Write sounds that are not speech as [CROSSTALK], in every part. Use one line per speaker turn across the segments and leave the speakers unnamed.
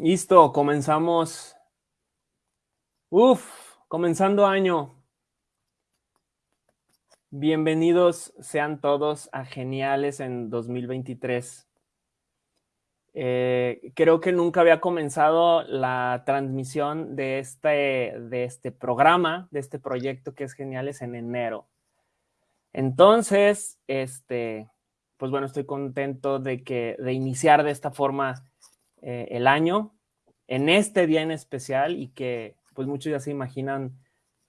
Listo, comenzamos. Uf, comenzando año. Bienvenidos sean todos a Geniales en 2023. Eh, creo que nunca había comenzado la transmisión de este, de este programa, de este proyecto que es Geniales en enero. Entonces, este, pues bueno, estoy contento de, que, de iniciar de esta forma eh, el año, en este día en especial y que pues muchos ya se imaginan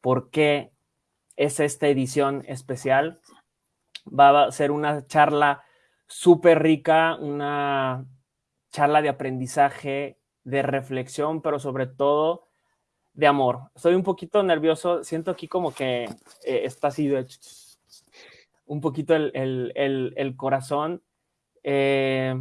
por qué es esta edición especial. Va a ser una charla súper rica, una charla de aprendizaje, de reflexión, pero sobre todo de amor. Estoy un poquito nervioso, siento aquí como que eh, está así de un poquito el, corazón. Eh,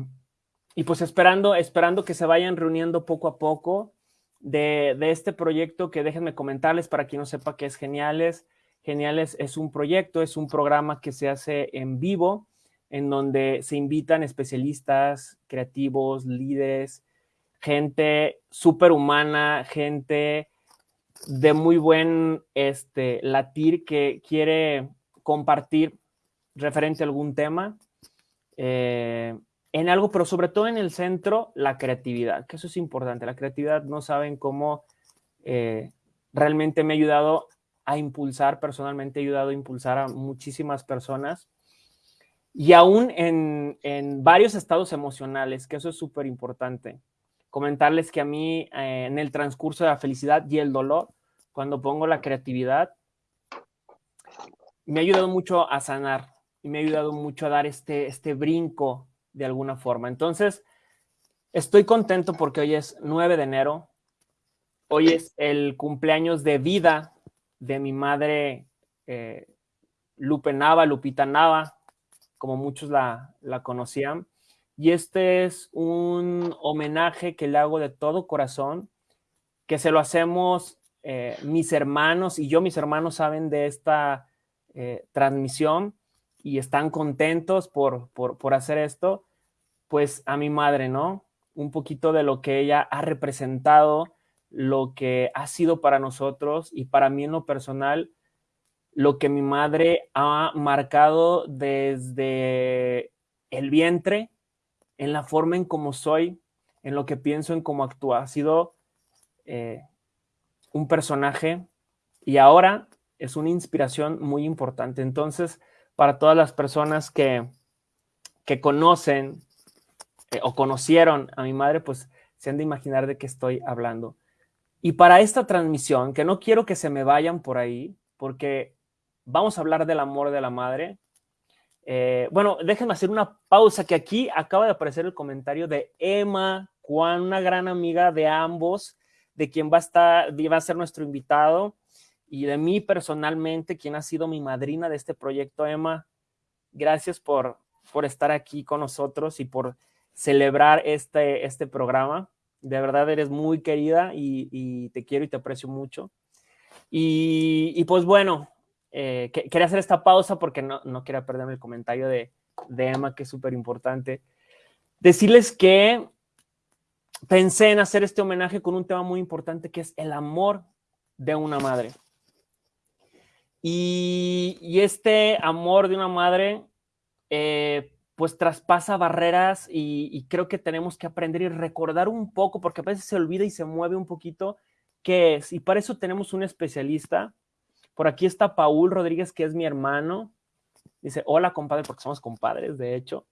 y pues esperando, esperando que se vayan reuniendo poco a poco de, este proyecto que déjenme comentarles para quien no sepa qué es Geniales. Geniales es un proyecto, es un programa que se hace en vivo, en donde se invitan especialistas, creativos, líderes, gente súper humana, gente de muy buen este, latir que quiere compartir referente a algún tema. Eh, en algo, pero sobre todo en el centro, la creatividad, que eso es importante. La creatividad no saben cómo eh, realmente me ha ayudado a impulsar, personalmente he ayudado a impulsar a muchísimas personas y aún en, en varios estados emocionales, que eso es súper importante. Comentarles que a mí eh, en el transcurso de la felicidad y el dolor, cuando pongo la creatividad, me ha ayudado mucho a sanar y me ha ayudado mucho a dar este, este brinco de alguna forma. Entonces, estoy contento porque hoy es 9 de enero. Hoy es el cumpleaños de vida de mi madre eh, Lupe Nava, Lupita Nava, como muchos la, conocían. Y este es un homenaje que le hago de todo corazón, que se lo hacemos eh, mis hermanos y yo, mis hermanos saben de esta eh, transmisión y están contentos por, por hacer esto pues a mi madre, ¿no? Un poquito de lo que ella ha representado, lo que ha sido para nosotros y para mí en lo personal, lo que mi madre ha marcado desde el vientre, en la forma en cómo soy, en lo que pienso, en cómo actúa. Ha sido eh, un personaje y ahora es una inspiración muy importante. Entonces, para todas las personas que, que conocen eh, o conocieron a mi madre, pues se han de imaginar de qué estoy hablando. Y para esta transmisión, que no quiero que se me vayan por ahí, porque vamos a hablar del amor de la madre. Eh, bueno, déjenme hacer una pausa, que aquí acaba de aparecer el comentario de Emma Juan, una gran amiga de ambos, de quien va a, estar, va a ser nuestro invitado, y de mí personalmente, quien ha sido mi madrina de este proyecto, Emma. Gracias por, por estar aquí con nosotros y por celebrar este, este programa. De verdad eres muy querida y, te quiero y te aprecio mucho. Y, pues bueno, eh, quería hacer esta pausa porque no, no quería perderme el comentario de, de Emma, que es súper importante. Decirles que pensé en hacer este homenaje con un tema muy importante que es el amor de una madre. Y, este amor de una madre, eh, pues traspasa barreras y, creo que tenemos que aprender y recordar un poco, porque a veces se olvida y se mueve un poquito qué es. Y para eso tenemos un especialista. Por aquí está Paul Rodríguez, que es mi hermano. Dice, hola compadre, porque somos compadres, de hecho.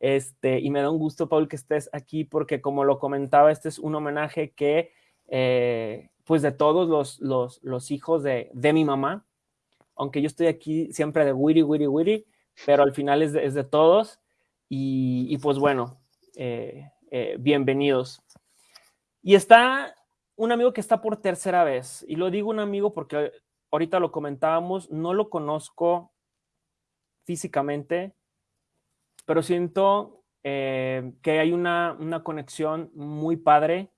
Este, y me da un gusto, Paul, que estés aquí, porque como lo comentaba, este es un homenaje que, eh, pues de todos los, los, hijos de, de mi mamá, aunque yo estoy aquí siempre de wiri, wiri, wiri, pero al final es de, todos. Y, pues bueno, eh, eh, bienvenidos. Y está un amigo que está por tercera vez, y lo digo un amigo porque ahorita lo comentábamos, no lo conozco físicamente, pero siento eh, que hay una, conexión muy padre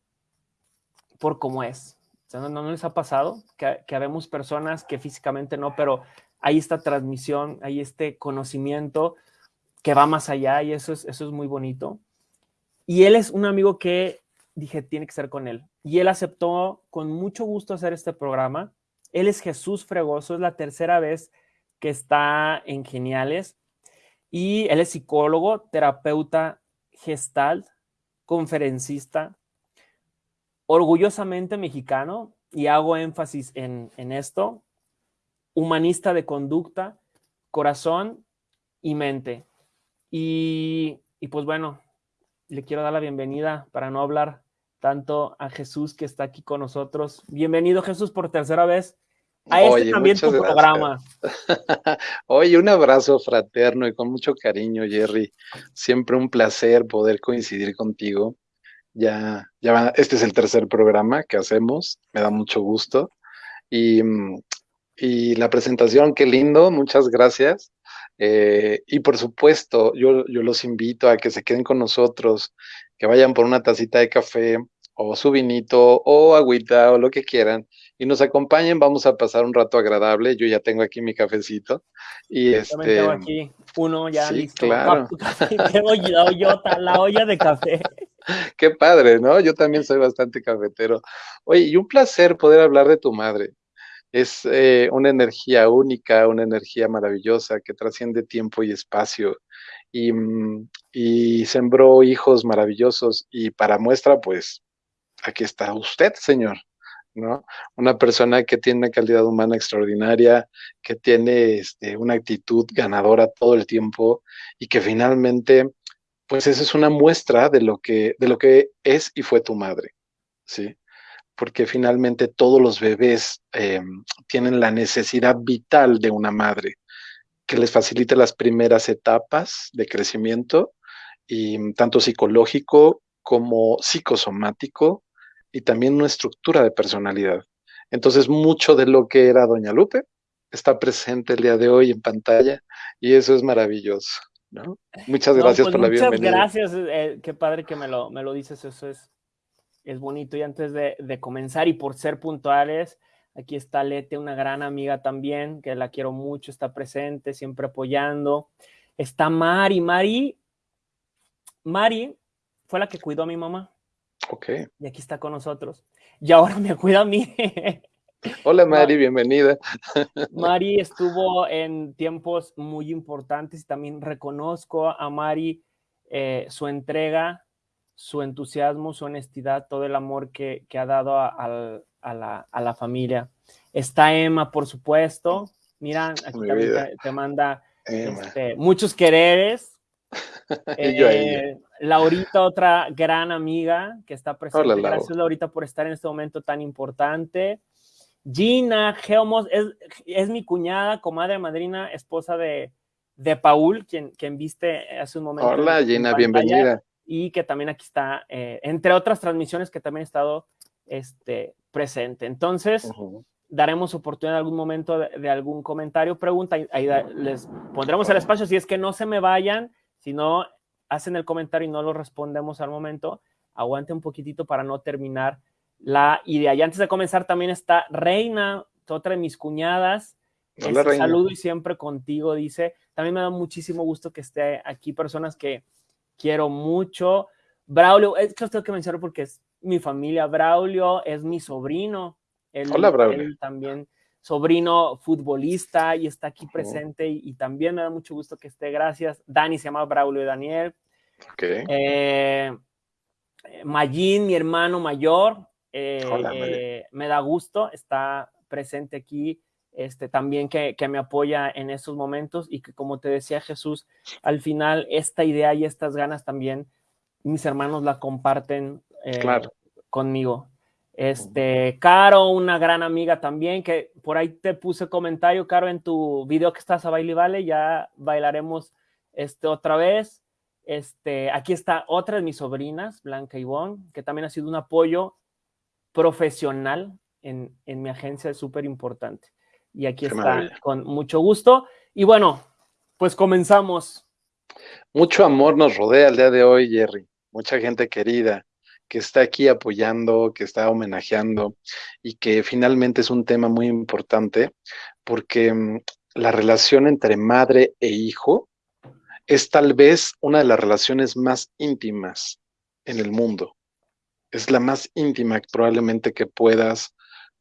por cómo es. ¿no, les ha pasado que, que habemos personas que físicamente no, pero hay esta transmisión, hay este conocimiento que va más allá y eso es, eso es muy bonito. Y él es un amigo que dije, tiene que ser con él. Y él aceptó con mucho gusto hacer este programa. Él es Jesús Fregoso, es la tercera vez que está en Geniales. Y él es psicólogo, terapeuta gestal, conferencista, orgullosamente mexicano, y hago énfasis en, en esto, humanista de conducta, corazón y mente. Y, y, pues bueno, le quiero dar la bienvenida para no hablar tanto a Jesús que está aquí con nosotros. Bienvenido Jesús por tercera vez a este también tu programa. [LAUGHS]
Oye, un abrazo fraterno y con mucho cariño, Jerry. Siempre un placer poder coincidir contigo. Ya, ya este es el tercer programa que hacemos, me da mucho gusto. Y, y la presentación, qué lindo, muchas gracias. Eh, y por supuesto, yo, yo los invito a que se queden con nosotros, que vayan por una tacita de café o su vinito o agüita o lo que quieran y nos acompañen, vamos a pasar un rato agradable. Yo ya tengo aquí mi cafecito y este
tengo aquí uno ya listo. Claro. [LAUGHS] la ollota, la olla de café. [LAUGHS]
Qué padre, ¿no? Yo también soy bastante cafetero. Oye, y un placer poder hablar de tu madre es eh, una energía única, una energía maravillosa que trasciende tiempo y espacio y, mm, y, sembró hijos maravillosos y para muestra, pues, aquí está usted, señor, ¿no? Una persona que tiene una calidad humana extraordinaria, que tiene este, una actitud ganadora todo el tiempo y que finalmente, pues, esa es una muestra de lo que, de lo que es y fue tu madre, ¿sí? Porque finalmente todos los bebés eh, tienen la necesidad vital de una madre que les facilite las primeras etapas de crecimiento, y tanto psicológico como psicosomático, y también una estructura de personalidad. Entonces, mucho de lo que era Doña Lupe está presente el día de hoy en pantalla, y eso es maravilloso. ¿no? Muchas gracias
pues
por la bienvenida.
Muchas gracias, eh, qué padre que me lo, me lo dices, eso es es bonito. Y antes de, comenzar y por ser puntuales, aquí está Lete, una gran amiga también, que la quiero mucho, está presente, siempre apoyando. Está Mari, Mari, Mari fue la que cuidó a mi mamá.
Ok.
Y aquí está con nosotros. Y ahora me cuida a mí. [LAUGHS]
Hola Mari, bienvenida. [LAUGHS]
Mari estuvo en tiempos muy importantes y también reconozco a Mari eh, su entrega su entusiasmo, su honestidad, todo el amor que, ha dado a, la, familia. Está Emma, por supuesto. Mira, aquí también te, manda este, muchos quereres. [LAUGHS] eh, Laurita, otra gran amiga que está presente. Gracias, Laurita, por estar en este momento tan importante. Gina Geomos es, mi cuñada, comadre, madrina, esposa de, de Paul, quien, quien viste hace un momento.
Hola, Gina, bienvenida
y que también aquí está, eh, entre otras transmisiones que también he estado este, presente. Entonces, daremos oportunidad en algún momento de, algún comentario, pregunta, ahí les pondremos el espacio, si es que no se me vayan, si no hacen el comentario y no lo respondemos al momento, aguante un poquitito para no terminar la idea. Y antes de comenzar también está Reina, otra de mis cuñadas, Hola, este, saludo y siempre contigo, dice. También me da muchísimo gusto que esté aquí personas que quiero mucho. Braulio, es que tengo que mencionar porque es mi familia. Braulio es mi sobrino.
Hola, Braulio.
también sobrino futbolista y está aquí presente y, también me da mucho gusto que esté. Gracias. Dani se llama Braulio Daniel.
Okay.
Eh, Mayín, mi hermano mayor, eh, eh, me da gusto, está presente aquí este, también que, me apoya en estos momentos y que como te decía Jesús, al final esta idea y estas ganas también mis hermanos la comparten eh, conmigo. Este, Caro, una gran amiga también, que por ahí te puse comentario, Caro, en tu video que estás a Baile Vale, ya bailaremos este, otra vez. Este, aquí está otra de mis sobrinas, Blanca Ivonne, que también ha sido un apoyo profesional en, en mi agencia, súper importante y aquí está con mucho gusto. Y bueno, pues comenzamos.
Mucho amor nos rodea el día de hoy, Jerry. Mucha gente querida que está aquí apoyando, que está homenajeando y que finalmente es un tema muy importante porque mm, la relación entre madre e hijo es tal vez una de las relaciones más íntimas en el mundo. Es la más íntima probablemente que puedas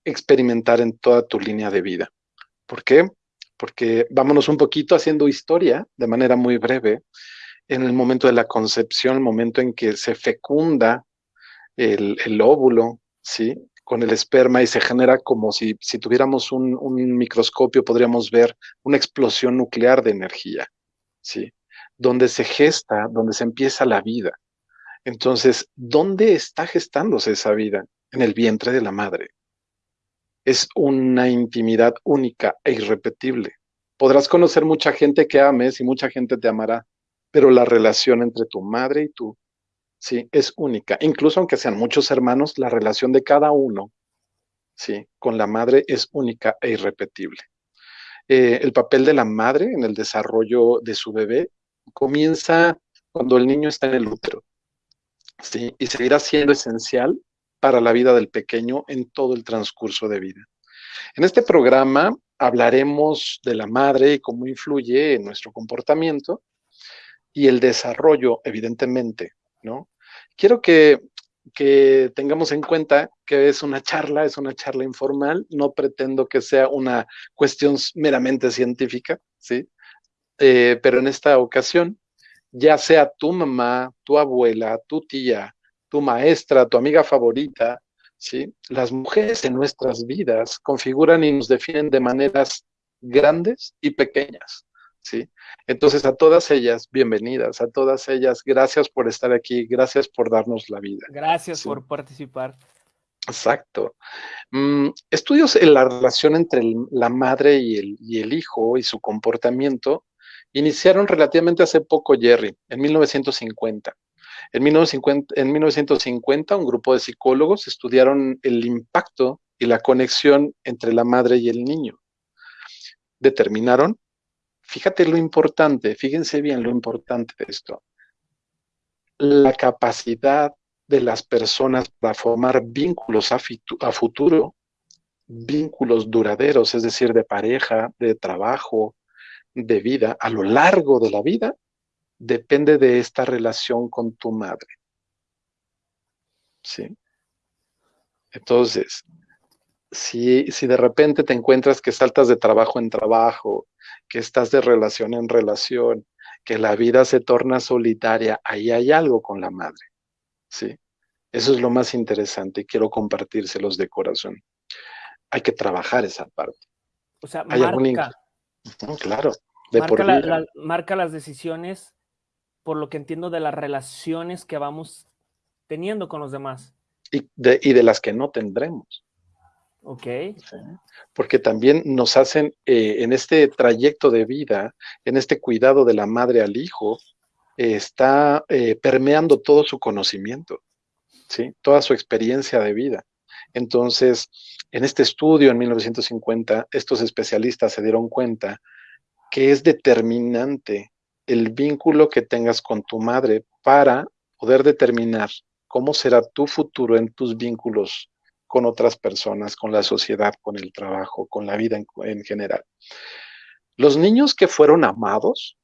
experimentar en toda tu línea de vida. ¿Por qué? Porque vámonos un poquito haciendo historia de manera muy breve. En el momento de la concepción, el momento en que se fecunda el, óvulo, ¿sí? Con el esperma y se genera como si, si tuviéramos un, un microscopio, podríamos ver una explosión nuclear de energía, ¿sí? Donde se gesta, donde se empieza la vida. Entonces, ¿dónde está gestándose esa vida? En el vientre de la madre. Es una intimidad única e irrepetible. Podrás conocer mucha gente que ames y mucha gente te amará, pero la relación entre tu madre y tú, sí, es única. Incluso aunque sean muchos hermanos, la relación de cada uno, sí, con la madre es única e irrepetible. Eh, el papel de la madre en el desarrollo de su bebé comienza cuando el niño está en el útero. ¿sí? y seguirá siendo esencial para la vida del pequeño en todo el transcurso de vida. En este programa hablaremos de la madre y cómo influye en nuestro comportamiento y el desarrollo, evidentemente, ¿no? Quiero que, que tengamos en cuenta que es una charla, es una charla informal, no pretendo que sea una cuestión meramente científica, ¿sí? Eh, pero en esta ocasión ya sea tu mamá, tu abuela, tu tía, tu maestra, tu amiga favorita, ¿sí? Las mujeres en nuestras vidas configuran y nos definen de maneras grandes y pequeñas, ¿sí? Entonces a todas ellas, bienvenidas, a todas ellas, gracias por estar aquí, gracias por darnos la vida.
Gracias por participar.
Exacto. Mm, estudios en la relación entre la madre y el, y el hijo y su comportamiento Iniciaron relativamente hace poco, Jerry, en 1950. En 1950, en 1950, un grupo de psicólogos estudiaron el impacto y la conexión entre la madre y el niño. Determinaron, fíjate lo importante, fíjense bien lo importante de esto, la capacidad de las personas para formar vínculos a futuro, vínculos duraderos, es decir, de pareja, de trabajo, de vida a lo largo de la vida depende de esta relación con tu madre. ¿Sí? Entonces, si, si de repente te encuentras que saltas de trabajo en trabajo, que estás de relación en relación, que la vida se torna solitaria, ahí hay algo con la madre. ¿Sí? Eso es lo más interesante y quiero compartírselos de corazón. Hay que trabajar esa parte.
O sea, marca,
claro.
marca, las decisiones, por lo que entiendo, de las relaciones que vamos teniendo con los demás.
Y de, y de las que no tendremos.
Ok.
Porque también nos hacen, eh, en este trayecto de vida, en este cuidado de la madre al hijo, eh, está eh, permeando todo su conocimiento, ¿sí? toda su experiencia de vida. Entonces, en este estudio en 1950, estos especialistas se dieron cuenta que es determinante el vínculo que tengas con tu madre para poder determinar cómo será tu futuro en tus vínculos con otras personas, con la sociedad, con el trabajo, con la vida en, general. Los niños que fueron amados,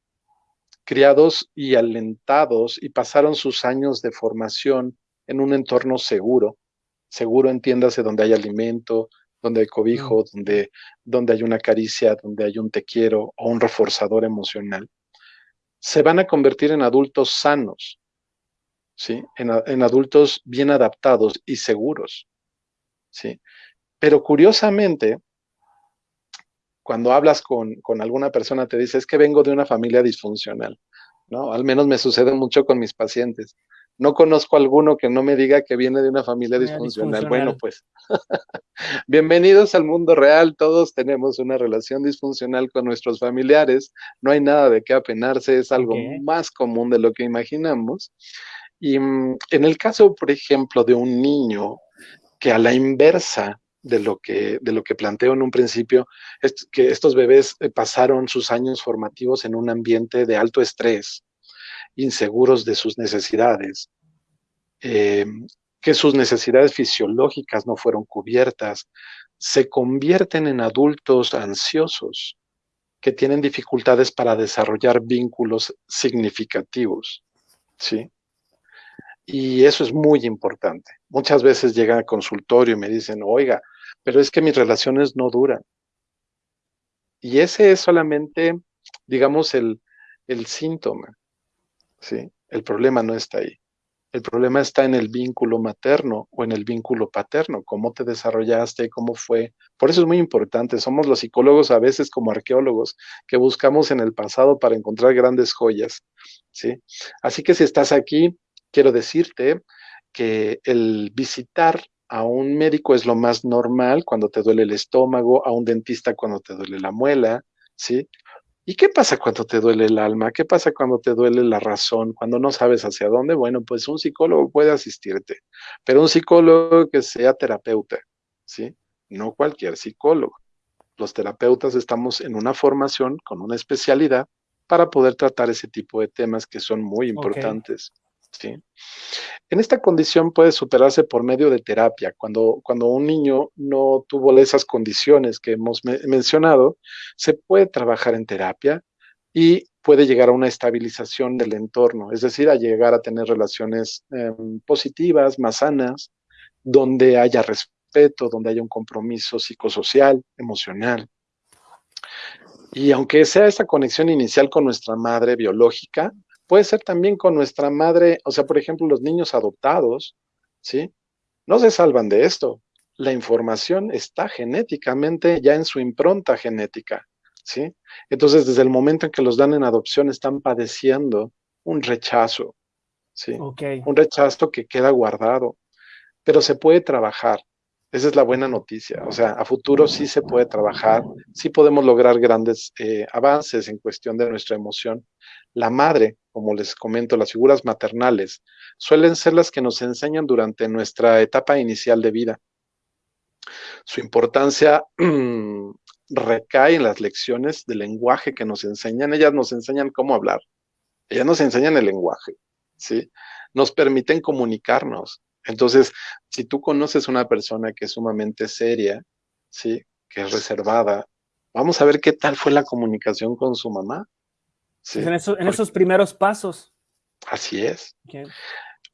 criados y alentados y pasaron sus años de formación en un entorno seguro, seguro entiéndase donde hay alimento, donde hay cobijo, donde, donde hay una caricia, donde hay un te quiero o un reforzador emocional, se van a convertir en adultos sanos, ¿sí? En, adultos bien adaptados y seguros, ¿sí? Pero curiosamente, cuando hablas con, con, alguna persona, te dice, es que vengo de una familia disfuncional, ¿no? Al menos me sucede mucho con mis pacientes. No conozco alguno que no me diga que viene de una familia disfuncional. Bueno, pues [LAUGHS] bienvenidos al mundo real. Todos tenemos una relación disfuncional con nuestros familiares. No hay nada de qué apenarse. Es algo más común de lo que imaginamos. Y mm, en el caso, por ejemplo, de un niño que a la inversa de lo que, de lo que planteo en un principio, es que estos bebés eh, pasaron sus años formativos en un ambiente de alto estrés, inseguros de sus necesidades, eh, que sus necesidades fisiológicas no fueron cubiertas, se convierten en adultos ansiosos que tienen dificultades para desarrollar vínculos significativos, ¿sí? Y eso es muy importante, muchas veces llegan al consultorio y me dicen, oiga, pero es que mis relaciones no duran. Y ese es solamente, digamos, el, el síntoma. ¿Sí? El problema no está ahí. El problema está en el vínculo materno o en el vínculo paterno, cómo te desarrollaste, cómo fue. Por eso es muy importante. Somos los psicólogos a veces como arqueólogos que buscamos en el pasado para encontrar grandes joyas. ¿sí? Así que si estás aquí, quiero decirte que el visitar a un médico es lo más normal cuando te duele el estómago, a un dentista cuando te duele la muela, ¿sí? ¿Y qué pasa cuando te duele el alma? ¿Qué pasa cuando te duele la razón? Cuando no sabes hacia dónde? Bueno, pues un psicólogo puede asistirte, pero un psicólogo que sea terapeuta, ¿sí? No cualquier psicólogo. Los terapeutas estamos en una formación con una especialidad para poder tratar ese tipo de temas que son muy importantes. En esta condición puede superarse por medio de terapia. Cuando, cuando un niño no tuvo esas condiciones que hemos mencionado, se puede trabajar en terapia y puede llegar a una estabilización del entorno, es decir, a llegar a tener relaciones em, positivas, más sanas, donde haya respeto, donde haya un compromiso psicosocial, emocional. Y aunque sea esta conexión inicial con nuestra madre biológica, Puede ser también con nuestra madre, o sea, por ejemplo, los niños adoptados, ¿sí? No se salvan de esto. La información está genéticamente ya en su impronta genética, ¿sí? Entonces, desde el momento en que los dan en adopción, están padeciendo un rechazo, ¿sí? Un rechazo que queda guardado, pero se puede trabajar. Esa es la buena noticia. O sea, a futuro sí se puede trabajar, sí podemos lograr grandes eh, avances en cuestión de nuestra emoción. La madre, como les comento, las figuras maternales, suelen ser las que nos enseñan durante nuestra etapa inicial de vida. Su importancia [CLEARS THROAT] recae en las lecciones de lenguaje que nos enseñan. Ellas nos enseñan cómo hablar. Ellas nos enseñan el lenguaje, ¿sí? Nos permiten comunicarnos, entonces, si tú conoces una persona que es sumamente seria, ¿sí? Que es reservada, vamos a ver qué tal fue la comunicación con su mamá.
¿Sí? En, esos primeros pasos.
Así es.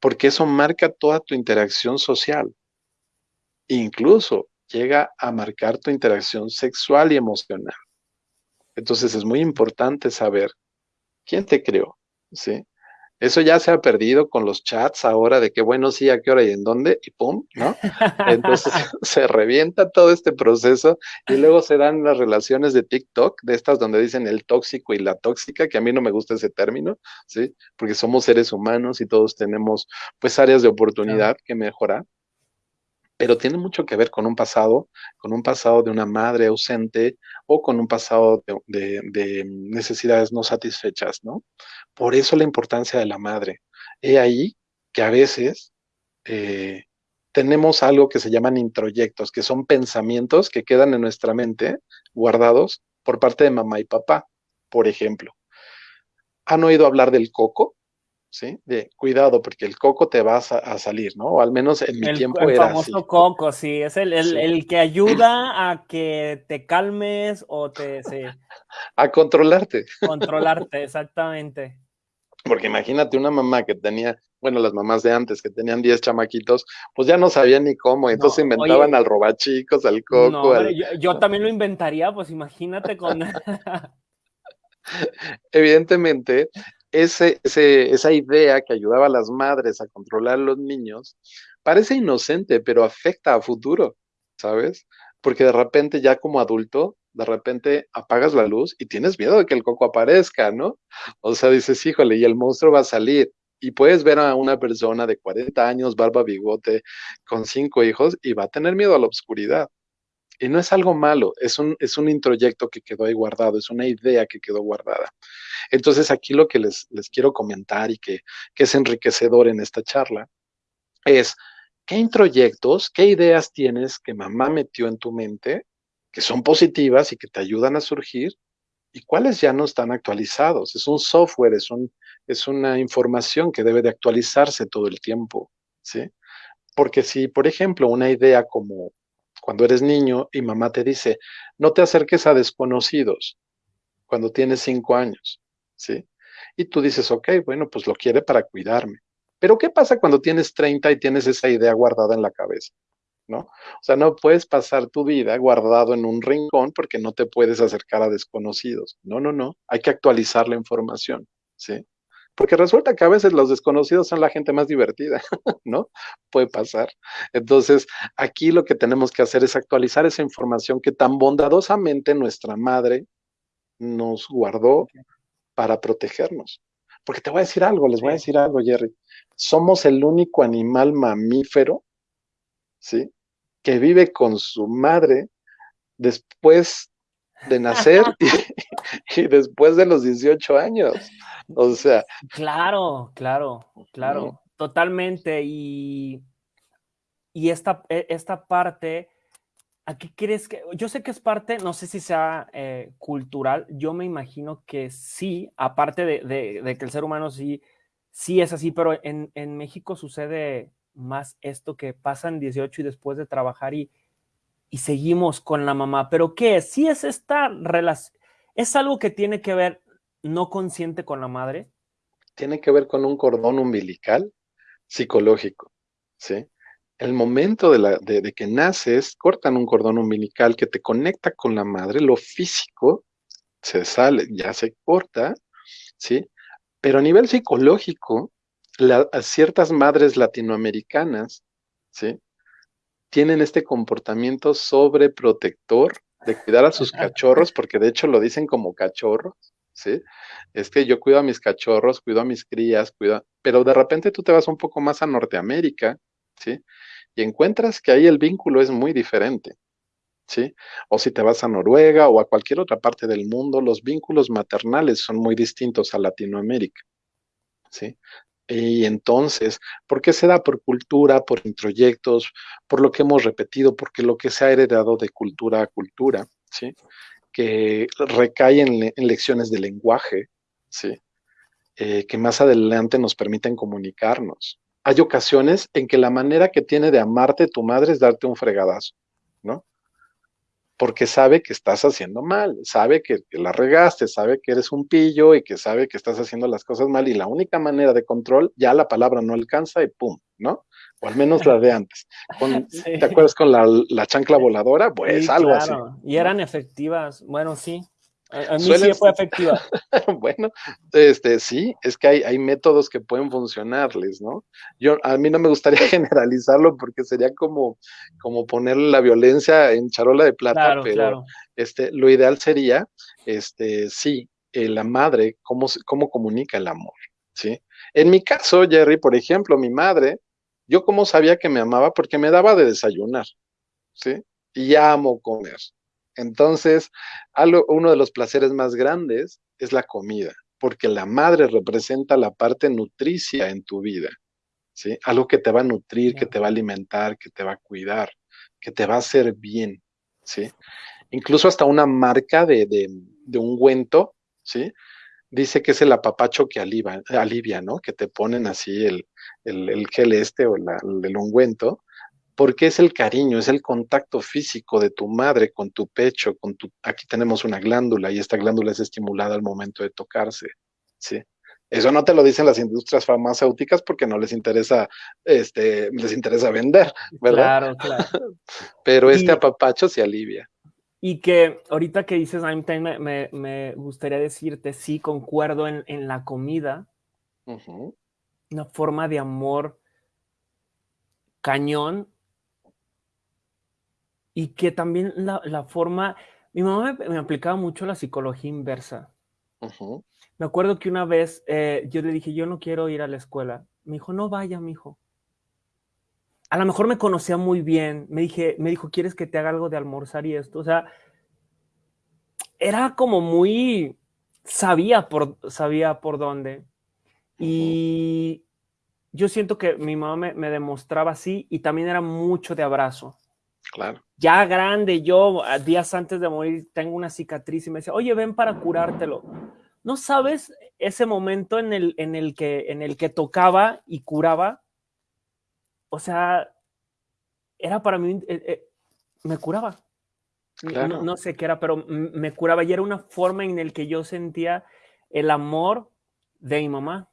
Porque eso marca toda tu interacción social. Incluso llega a marcar tu interacción sexual y emocional. Entonces es muy importante saber quién te creó, ¿sí? Eso ya se ha perdido con los chats ahora de que, bueno, sí, a qué hora y en dónde, y pum, ¿no? Entonces [LAUGHS] [LAUGHS] se revienta todo este proceso y luego se dan las relaciones de TikTok, de estas donde dicen el tóxico y la tóxica, que a mí no me gusta ese término, ¿sí? Porque somos seres humanos y todos tenemos, pues, áreas de oportunidad que mejorar pero tiene mucho que ver con un pasado, con un pasado de una madre ausente o con un pasado de, necesidades no satisfechas, ¿no? Por eso la importancia de la madre. He ahí que a veces eh, tenemos algo que se llaman introyectos, que son pensamientos que quedan en nuestra mente guardados por parte de mamá y papá, por ejemplo. ¿Han oído hablar del coco? ¿Sí? De cuidado, porque el coco te va a, salir, ¿no? O al menos en mi tiempo
era así. El famoso coco, sí, es el, que ayuda a que te calmes o te... [LAUGHS]
A controlarte.
Controlarte, exactamente.
Porque imagínate una mamá que tenía, bueno, las mamás de antes que tenían 10 chamaquitos, pues ya no sabían ni cómo, entonces inventaban al robachicos, al coco.
yo, también lo inventaría, pues imagínate con... [LAUGHS]
Evidentemente, ese, esa idea que ayudaba a las madres a controlar a los niños parece inocente, pero afecta a futuro, ¿sabes? Porque de repente ya como adulto, de repente apagas la luz y tienes miedo de que el coco aparezca, ¿no? O sea, dices, híjole, y el monstruo va a salir. Y puedes ver a una persona de 40 años, barba, bigote, con cinco hijos, y va a tener miedo a la oscuridad. Y no es algo malo, es un, es un introyecto que quedó ahí guardado, es una idea que quedó guardada. Entonces aquí lo que les, les quiero comentar y que, que es enriquecedor en esta charla es, ¿qué introyectos, qué ideas tienes que mamá metió en tu mente que son positivas y que te ayudan a surgir y cuáles ya no están actualizados? Es un software, es, un, es una información que debe de actualizarse todo el tiempo, ¿sí? Porque si, por ejemplo, una idea como cuando eres niño y mamá te dice, no te acerques a desconocidos cuando tienes cinco años, ¿sí? Y tú dices, ok, bueno, pues lo quiere para cuidarme. Pero ¿qué pasa cuando tienes 30 y tienes esa idea guardada en la cabeza? ¿No? O sea, no puedes pasar tu vida guardado en un rincón porque no te puedes acercar a desconocidos. No, no, no. Hay que actualizar la información, ¿sí? Porque resulta que a veces los desconocidos son la gente más divertida, [LAUGHS] ¿no? Puede pasar. Entonces, aquí lo que tenemos que hacer es actualizar esa información que tan bondadosamente nuestra madre nos guardó para protegernos. Porque te voy a decir algo, les voy a decir algo, Jerry. Somos el único animal mamífero, ¿sí? Que vive con su madre después de nacer [LAUGHS] y, [LAUGHS] después de los 18 años. O sea.
Claro, claro, claro, totalmente. Y, y esta, e, esta parte ¿A qué crees que? Yo sé que es parte, no sé si sea eh, cultural, yo me imagino que sí, aparte de, que el ser humano sí, sí es así, pero en, México sucede más esto que pasan 18 y después de trabajar y, y seguimos con la mamá. ¿Pero qué es? ¿Sí es esta relación? ¿Es algo que tiene que ver no consciente con la madre?
Tiene que ver con un cordón umbilical psicológico, ¿sí? el momento de, la, de, que naces, cortan un cordón umbilical que te conecta con la madre, lo físico se sale, ya se corta, ¿sí? Pero a nivel psicológico, ciertas madres latinoamericanas, ¿sí? Tienen este comportamiento sobreprotector de cuidar a sus cachorros, porque de hecho lo dicen como cachorros, ¿sí? Es que yo cuido a mis cachorros, cuido a mis crías, cuido, pero de repente tú te vas un poco más a Norteamérica, ¿sí? y encuentras que ahí el vínculo es muy diferente. ¿Sí? O si te vas a Noruega o a cualquier otra parte del mundo, los vínculos maternales son muy distintos a Latinoamérica. ¿Sí? Y entonces, ¿por qué se da? Por cultura, por introyectos, por lo que hemos repetido, porque lo que se ha heredado de cultura a cultura, ¿sí? Que recae en, lecciones de lenguaje, ¿sí? Eh, que más adelante nos permiten comunicarnos hay ocasiones en que la manera que tiene de amarte tu madre es darte un fregadazo, ¿no? Porque sabe que estás haciendo mal, sabe que, la regaste, sabe que eres un pillo y que sabe que estás haciendo las cosas mal y la única manera de control, ya la palabra no alcanza y pum, ¿no? O al menos la de antes. [LAUGHS] ¿Te acuerdas con la, chancla voladora? Pues algo así.
Y eran efectivas. Bueno, sí. A, mí sí fue efectiva. [LAUGHS]
bueno, este, sí, es que hay, hay, métodos que pueden funcionarles, ¿no? Yo, a mí no me gustaría [LAUGHS] generalizarlo porque sería como, como poner la violencia en charola de plata, pero Este, lo ideal sería, este, sí, eh, la madre, cómo, cómo comunica el amor, ¿sí? En mi caso, Jerry, por ejemplo, mi madre, yo cómo sabía que me amaba porque me daba de desayunar, ¿sí? Y amo comer. Entonces, algo, uno de los placeres más grandes es la comida, porque la madre representa la parte nutricia en tu vida, ¿sí? Algo que te va a nutrir, que te va a alimentar, que te va a cuidar, que te va a hacer bien, ¿sí? Incluso hasta una marca de, de, de ungüento, ¿sí? Dice que es el apapacho que alivia, alivia ¿no? Que te ponen así el, el, gel este o el ungüento, porque es el cariño, es el contacto físico de tu madre con tu pecho, con tu, aquí tenemos una glándula y esta glándula es estimulada al momento de tocarse, ¿sí? Eso no te lo dicen las industrias farmacéuticas porque no les interesa, este, les interesa vender, ¿verdad? Claro, claro. [LAUGHS] Pero este apapacho se alivia.
Y que ahorita que dices, me, me, me gustaría decirte, sí, concuerdo en, en la comida, una forma de amor cañón y que también la, forma, mi mamá me, aplicaba mucho la psicología inversa. Me acuerdo que una vez eh, yo le dije, yo no quiero ir a la escuela. Me dijo, no vaya, mi hijo. A lo mejor me conocía muy bien. Me, dije, me dijo, ¿quieres que te haga algo de almorzar y esto? O sea, era como muy, sabía por, sabía por dónde. Y yo siento que mi mamá me, me demostraba así y también era mucho de abrazo.
Claro.
Ya grande, yo días antes de morir tengo una cicatriz y me decía, oye, ven para curártelo. ¿No sabes ese momento en el, en el, que, en el que tocaba y curaba? O sea, era para mí, eh, eh, me curaba. No, no, sé qué era, pero me curaba y era una forma en la que yo sentía el amor de mi mamá.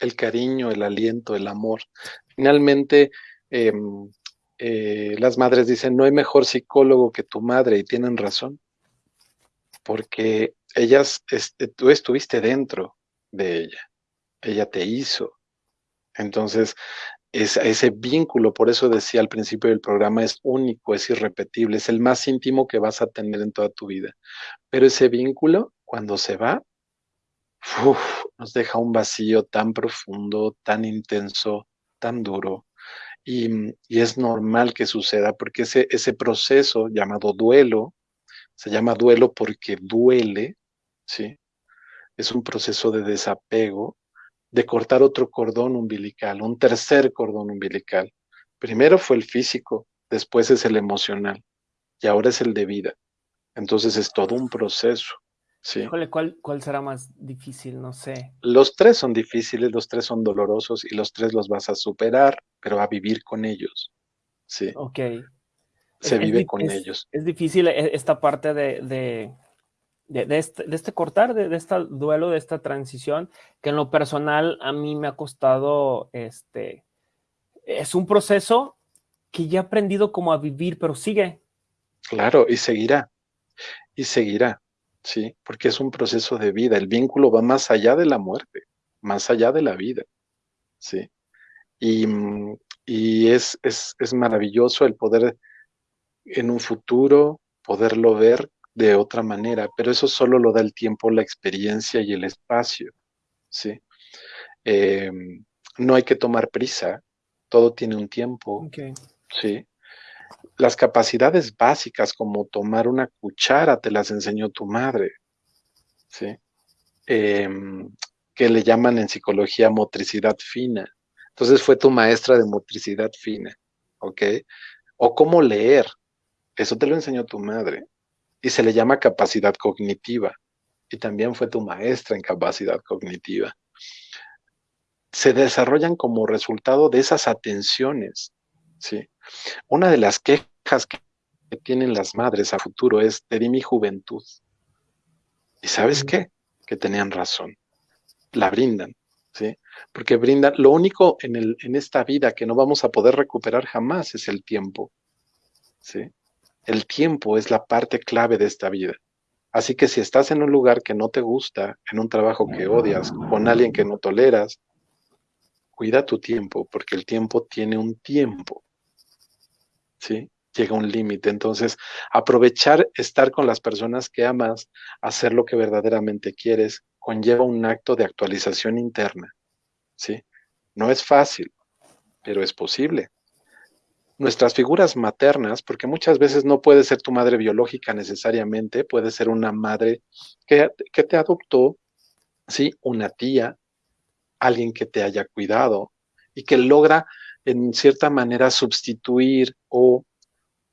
el cariño, el aliento, el amor. Finalmente, em, eh, las madres dicen, no hay mejor psicólogo que tu madre, y tienen razón, porque ellas, este, tú estuviste dentro de ella, ella te hizo. Entonces, ese vínculo, por eso decía al principio del programa, es único, es irrepetible, es el más íntimo que vas a tener en toda tu vida. Pero ese vínculo, cuando se va, nos deja un vacío tan profundo, tan intenso, tan duro. Y, es normal que suceda porque ese, ese proceso llamado duelo, se llama duelo porque duele, ¿sí? Es un proceso de desapego de cortar otro cordón umbilical, un tercer cordón umbilical. Primero fue el físico, después es el emocional y ahora es el de vida. Entonces es todo un proceso. ¿sí?
¿cuál, ¿cuál será más difícil? No sé.
Los tres son difíciles, los tres son dolorosos y los tres los vas a superar, pero a vivir con ellos. Sí.
Ok.
Se vive con ellos.
Es difícil e, esta parte de de, este, de este, cortar, de, este duelo, de esta transición, que en lo personal a mí me ha costado, este, es un proceso que ya he aprendido como a vivir, pero sigue.
Claro, y seguirá, y seguirá, ¿sí? Porque es un proceso de vida, el vínculo va más allá de la muerte, más allá de la vida, ¿sí? Y, y es, es, es maravilloso el poder en un futuro poderlo ver de otra manera, pero eso solo lo da el tiempo, la experiencia y el espacio, ¿sí? Em, no hay que tomar prisa, todo tiene un tiempo, ¿sí? Las capacidades básicas como tomar una cuchara te las enseñó tu madre, ¿sí? Em, que le llaman en psicología motricidad fina. Entonces fue tu maestra de motricidad fina, ¿ok? O cómo leer, eso te lo enseñó tu madre y se le llama capacidad cognitiva. Y también fue tu maestra en capacidad cognitiva. Se desarrollan como resultado de esas atenciones. ¿sí? Una de las quejas que tienen las madres a futuro es, te di mi juventud. ¿Y sabes qué? Que tenían razón. La brindan. ¿Sí? Porque brindan, lo único en, el, en esta vida que no vamos a poder recuperar jamás es el tiempo. ¿sí? El tiempo es la parte clave de esta vida. Así que si estás en un lugar que no te gusta, en un trabajo que odias, con alguien que no toleras, cuida tu tiempo, porque el tiempo tiene un tiempo. ¿Sí? Llega un límite. Entonces, aprovechar estar con las personas que amas, hacer lo que verdaderamente quieres, conlleva un acto de actualización interna. ¿Sí? No es fácil, pero es posible nuestras figuras maternas, porque muchas veces no puede ser tu madre biológica necesariamente, puede ser una madre que, te adoptó, ¿sí? Una tía, alguien que te haya cuidado y que logra en cierta manera sustituir o,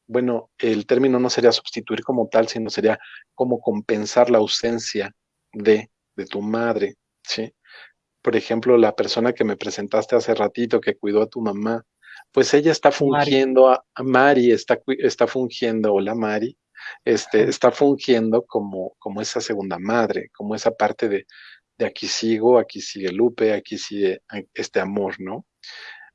bueno, el término no sería sustituir como tal, sino sería como compensar la ausencia de, de tu madre, ¿sí? Por ejemplo, la persona que me presentaste hace ratito que cuidó a tu mamá, pues ella está fungiendo, A, Mari está, está fungiendo, hola Mari, este, está fungiendo como, como esa segunda madre, como esa parte de, de aquí sigo, aquí sigue Lupe, aquí sigue este amor, ¿no?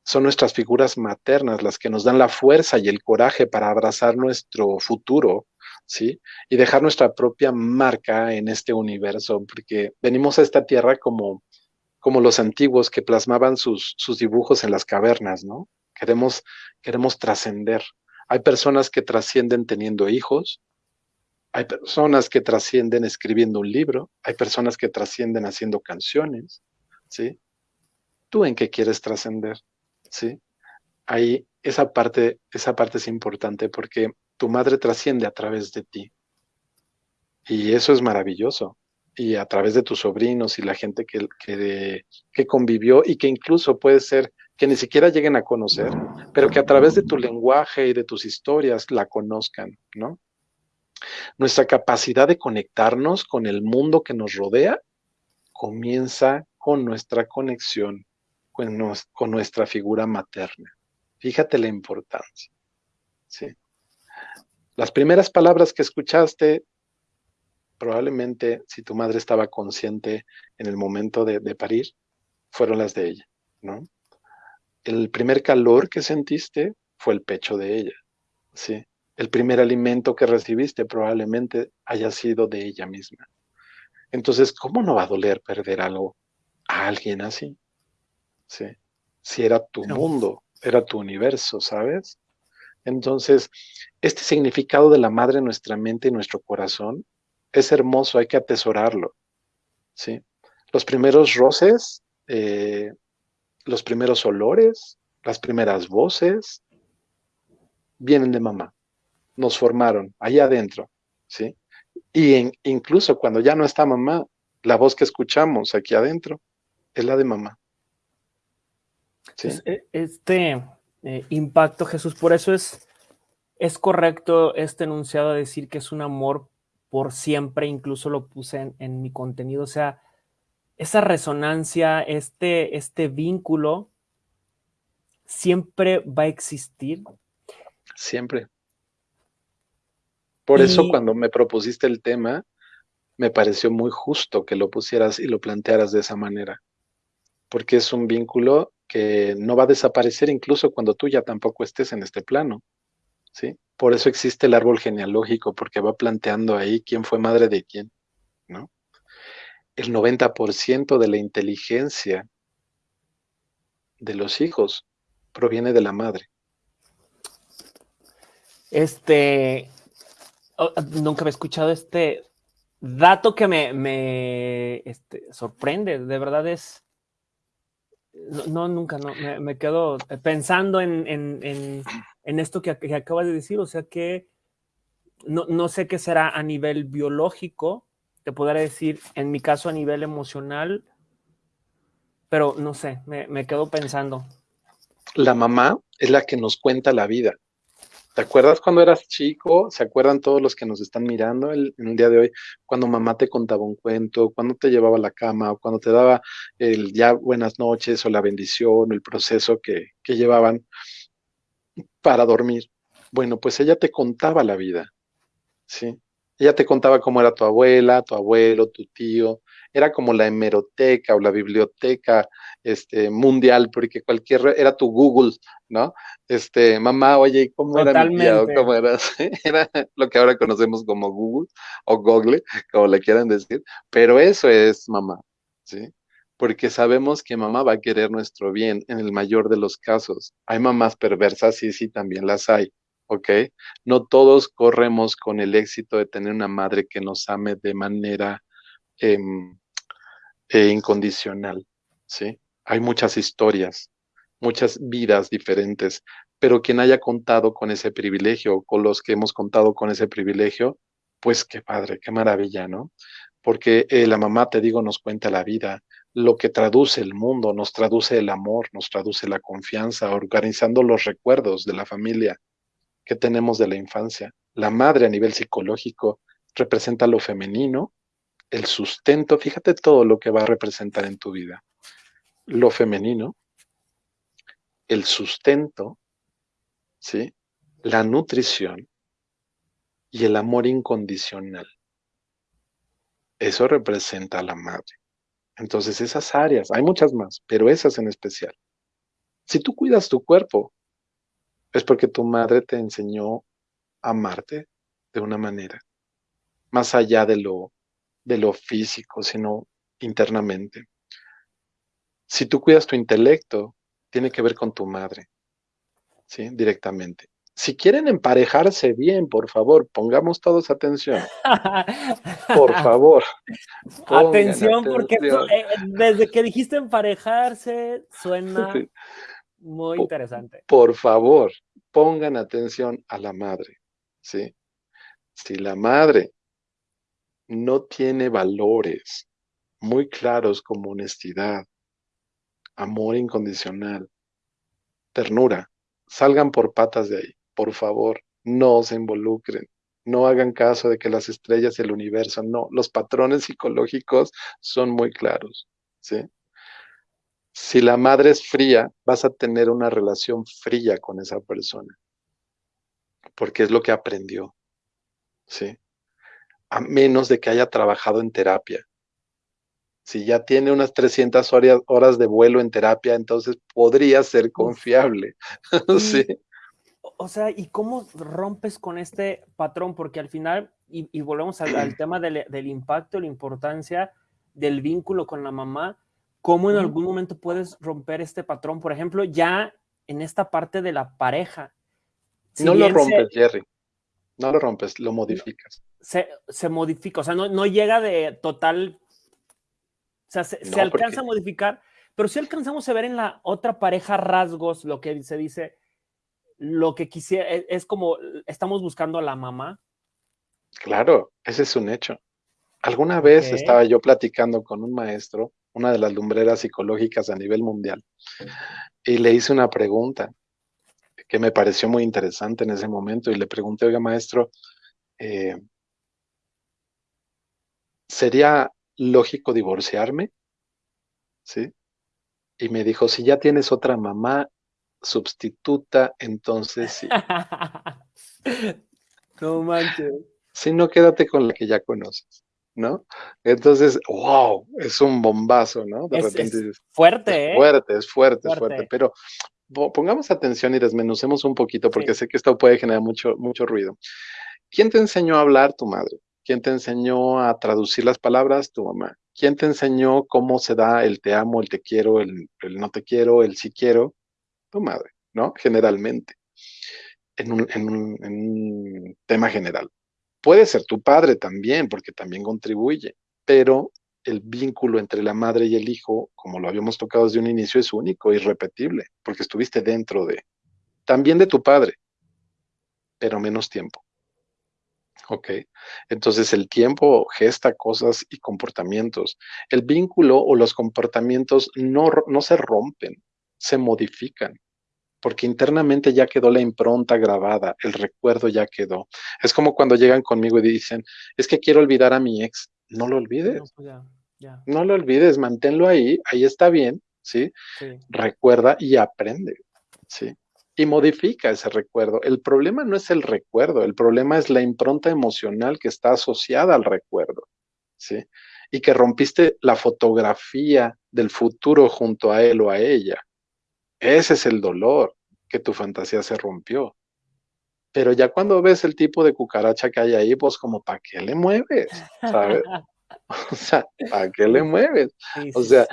Son nuestras figuras maternas las que nos dan la fuerza y el coraje para abrazar nuestro futuro, ¿sí? Y dejar nuestra propia marca en este universo, porque venimos a esta tierra como, como los antiguos que plasmaban sus, sus dibujos en las cavernas, ¿no? Queremos, queremos trascender. Hay personas que trascienden teniendo hijos, hay personas que trascienden escribiendo un libro, hay personas que trascienden haciendo canciones, ¿sí? ¿Tú en qué quieres trascender? ¿Sí? Ahí esa parte, esa parte es importante porque tu madre trasciende a través de ti. Y eso es maravilloso. Y a través de tus sobrinos y la gente que, que, convivió y que incluso puede ser que ni siquiera lleguen a conocer, pero que a través de tu lenguaje y de tus historias la conozcan, ¿no? Nuestra capacidad de conectarnos con el mundo que nos rodea comienza con nuestra conexión con, nuestra figura materna. Fíjate la importancia. ¿sí? Las primeras palabras que escuchaste, probablemente si tu madre estaba consciente en el momento de parir, fueron las de ella, ¿no? El primer calor que sentiste fue el pecho de ella, ¿sí? El primer alimento que recibiste probablemente haya sido de ella misma. Entonces, ¿cómo no va a doler perder algo a alguien así? ¿Sí? Si era tu mundo, era tu universo, ¿sabes? Entonces, este significado de la madre en nuestra mente y nuestro corazón es hermoso, hay que atesorarlo. ¿sí? Los primeros roces, eh, los primeros olores, las primeras voces, vienen de mamá. Nos formaron allá adentro. ¿sí? Y incluso cuando ya no está mamá, la voz que escuchamos aquí adentro es la de mamá.
E, este eh, impacto, Jesús, por eso es, es correcto este enunciado de decir que es un amor por siempre, incluso lo puse en, mi contenido, o sea, esa resonancia, este, este vínculo, siempre va a existir.
Siempre. Por eso cuando me propusiste el tema, me pareció muy justo que lo pusieras y lo plantearas de esa manera, porque es un vínculo que no va a desaparecer incluso cuando tú ya tampoco estés en este plano. ¿sí? Por eso existe el árbol genealógico, porque va planteando ahí quién fue madre de quién, ¿no? El 90% de la inteligencia de los hijos proviene de la madre.
Este, oh, nunca había escuchado este dato que me, me este, sorprende, de verdad es, no, nunca, no, me, quedo pensando en, en, esto que, acabas de decir, o sea que no, sé qué será a nivel biológico, te podré decir, en mi caso a nivel emocional, pero no sé, me, me quedo pensando.
La mamá es la que nos cuenta la vida. ¿Te acuerdas cuando eras chico? ¿Se acuerdan todos los que nos están mirando en el día de hoy? Cuando mamá te contaba un cuento, cuando te llevaba a la cama, o cuando te daba el ya buenas noches o la bendición, el proceso que, que llevaban para dormir. Bueno, pues ella te contaba la vida, ¿sí? Ella te contaba cómo era tu abuela, tu abuelo, tu tío. Era como la hemeroteca o la biblioteca este, mundial, porque cualquier, era tu Google, ¿no? Este, mamá, oye, ¿cómo era mi tía? ¿Cómo era? [LAUGHS] era lo que ahora conocemos como Google o Google, como le quieran decir, pero eso es mamá, ¿sí? Porque sabemos que mamá va a querer nuestro bien en el mayor de los casos. Hay mamás perversas, sí, sí, también las hay, ¿ok? No todos corremos con el éxito de tener una madre que nos ame de manera em, eh, incondicional, ¿sí? hay muchas historias, muchas vidas diferentes, pero quien haya contado con ese privilegio, con los que hemos contado con ese privilegio, pues qué padre, qué maravilla, ¿no? Porque eh, la mamá, te digo, nos cuenta la vida, lo que traduce el mundo, nos traduce el amor, nos traduce la confianza, organizando los recuerdos de la familia que tenemos de la infancia. La madre a nivel psicológico representa lo femenino, el sustento, fíjate todo lo que va a representar en tu vida lo femenino, el sustento, ¿sí? la nutrición y el amor incondicional. Eso representa a la madre. Entonces esas áreas, hay muchas más, pero esas en especial. Si tú cuidas tu cuerpo, es porque tu madre te enseñó a amarte de una manera, más allá de lo, de lo físico, sino internamente. Si tú cuidas tu intelecto, tiene que ver con tu madre, ¿sí? Directamente. Si quieren emparejarse bien, por favor, pongamos todos atención. Por [LAUGHS] favor.
Atención, porque eh, desde que dijiste emparejarse, suena muy interesante.
Por favor, pongan atención a la madre, ¿sí? Si la madre no tiene valores muy claros como honestidad, amor incondicional, ternura. Salgan por patas de ahí, por favor, no se involucren. No hagan caso de que las estrellas y el universo, no, los patrones psicológicos son muy claros, ¿sí? Si la madre es fría, vas a tener una relación fría con esa persona, porque es lo que aprendió, ¿sí? A menos de que haya trabajado en terapia, Si ya tiene unas 300 horas de vuelo en terapia, entonces podría ser confiable. [LAUGHS] sí.
O sea, ¿y cómo rompes con este patrón? Porque al final, y, volvemos al, [CLEARS THROAT] tema del, del, impacto, la importancia del vínculo con la mamá, ¿cómo en algún momento puedes romper este patrón? Por ejemplo, ya en esta parte de la pareja.
no lo rompes, Jerry. No lo rompes, lo modificas.
Se, se, modifica, o sea, no, no llega de total. O sea, se, alcanza a modificar, pero si alcanzamos a ver en la otra pareja rasgos, lo que se dice, lo que quisiera, e, es, como estamos buscando a la mamá.
Claro, ese es un hecho. Alguna vez estaba yo platicando con un maestro, una de las lumbreras psicológicas a nivel mundial, y le hice una pregunta que me pareció muy interesante en ese momento y le pregunté, oiga maestro, eh, ¿sería lógico divorciarme? ¿Sí? Y me dijo, si ya tienes otra mamá sustituta, entonces sí. [LAUGHS]
no manches.
Si no, quédate con la que ya conoces, ¿no? Entonces, wow, es un bombazo, ¿no?
De repente fuerte,
es fuerte, es fuerte, es fuerte, pero pongamos atención y desmenucemos un poquito porque sé que esto puede generar mucho, mucho ruido. ¿Quién te enseñó a hablar? Tu madre. ¿Quién te enseñó a traducir las palabras? Tu mamá. ¿Quién te enseñó cómo se da el te amo, el te quiero, el, no te quiero, el sí quiero? Tu madre, ¿no? Generalmente, en un, en un tema general. Puede ser tu padre también, porque también contribuye, pero el vínculo entre la madre y el hijo, como lo habíamos tocado desde un inicio, es único, irrepetible, porque estuviste dentro de, también de tu padre, pero menos tiempo. ¿Ok? Entonces el tiempo gesta cosas y comportamientos. El vínculo o los comportamientos no, no se rompen, se modifican, porque internamente ya quedó la impronta grabada, el recuerdo ya quedó. Es como cuando llegan conmigo y dicen, es que quiero olvidar a mi ex. No lo olvides. No, pues no lo olvides, manténlo ahí, ahí está bien, ¿sí? Recuerda y aprende, ¿sí? Y modifica ese recuerdo. El problema no es el recuerdo, el problema es la impronta emocional que está asociada al recuerdo, ¿sí? Y que rompiste la fotografía del futuro junto a él o a ella. Ese es el dolor, que tu fantasía se rompió. Pero ya cuando ves el tipo de cucaracha que hay ahí, pues como, ¿para qué le mueves? ¿Sabes? [LAUGHS] O sea, ¿a qué le mueves? o sea,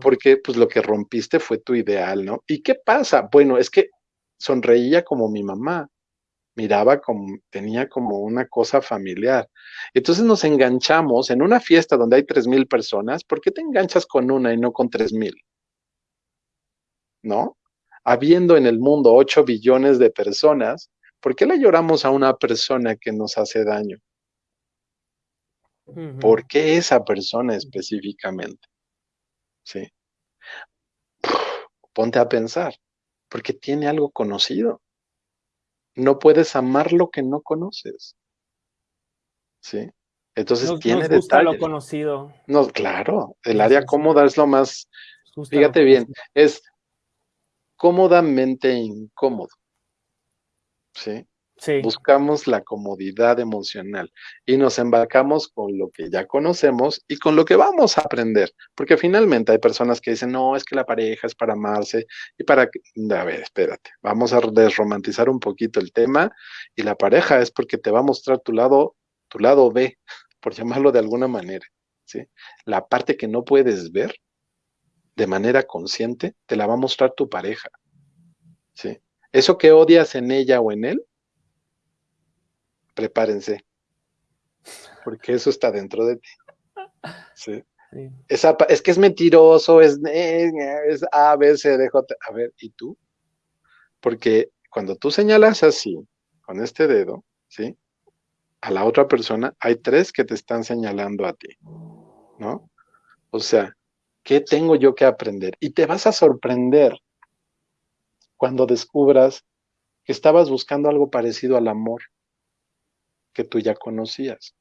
porque pues lo que rompiste fue tu ideal, ¿no? ¿Y qué pasa? Bueno, es que sonreía como mi mamá, miraba como, tenía como una cosa familiar. Entonces nos enganchamos en una fiesta donde hay tres mil personas, ¿por qué te enganchas con una y no con tres mil? ¿No? Habiendo en el mundo ocho billones de personas, ¿por qué le lloramos a una persona que nos hace daño? ¿Por qué esa persona específicamente? ¿Sí? Ponte a pensar, porque tiene algo conocido. No puedes amar lo que no conoces. ¿Sí? Entonces tiene nos gusta
lo conocido.
No, claro, el área cómoda es lo más, fíjate bien, es cómodamente incómodo. ¿Sí? Buscamos la comodidad emocional y nos embarcamos con lo que ya conocemos y con lo que vamos a aprender, porque finalmente hay personas que dicen, no, es que la pareja es para amarse y para... A ver, espérate, vamos a desromantizar un poquito el tema y la pareja es porque te va a mostrar tu lado, tu lado B, por llamarlo de alguna manera, ¿sí? La parte que no puedes ver de manera consciente, te la va a mostrar tu pareja, ¿sí? Eso que odias en ella o en él, prepárense, porque eso está dentro de ti. Sí. es que es mentiroso, es, es A, B, C, D, J. A ver, ¿y tú? Porque cuando tú señalas así, con este dedo, ¿sí? A la otra persona, hay tres que te están señalando a ti, ¿no? O sea, ¿qué tengo yo que aprender? Y te vas a sorprender cuando descubras que estabas buscando algo parecido al amor que tú ya conocías.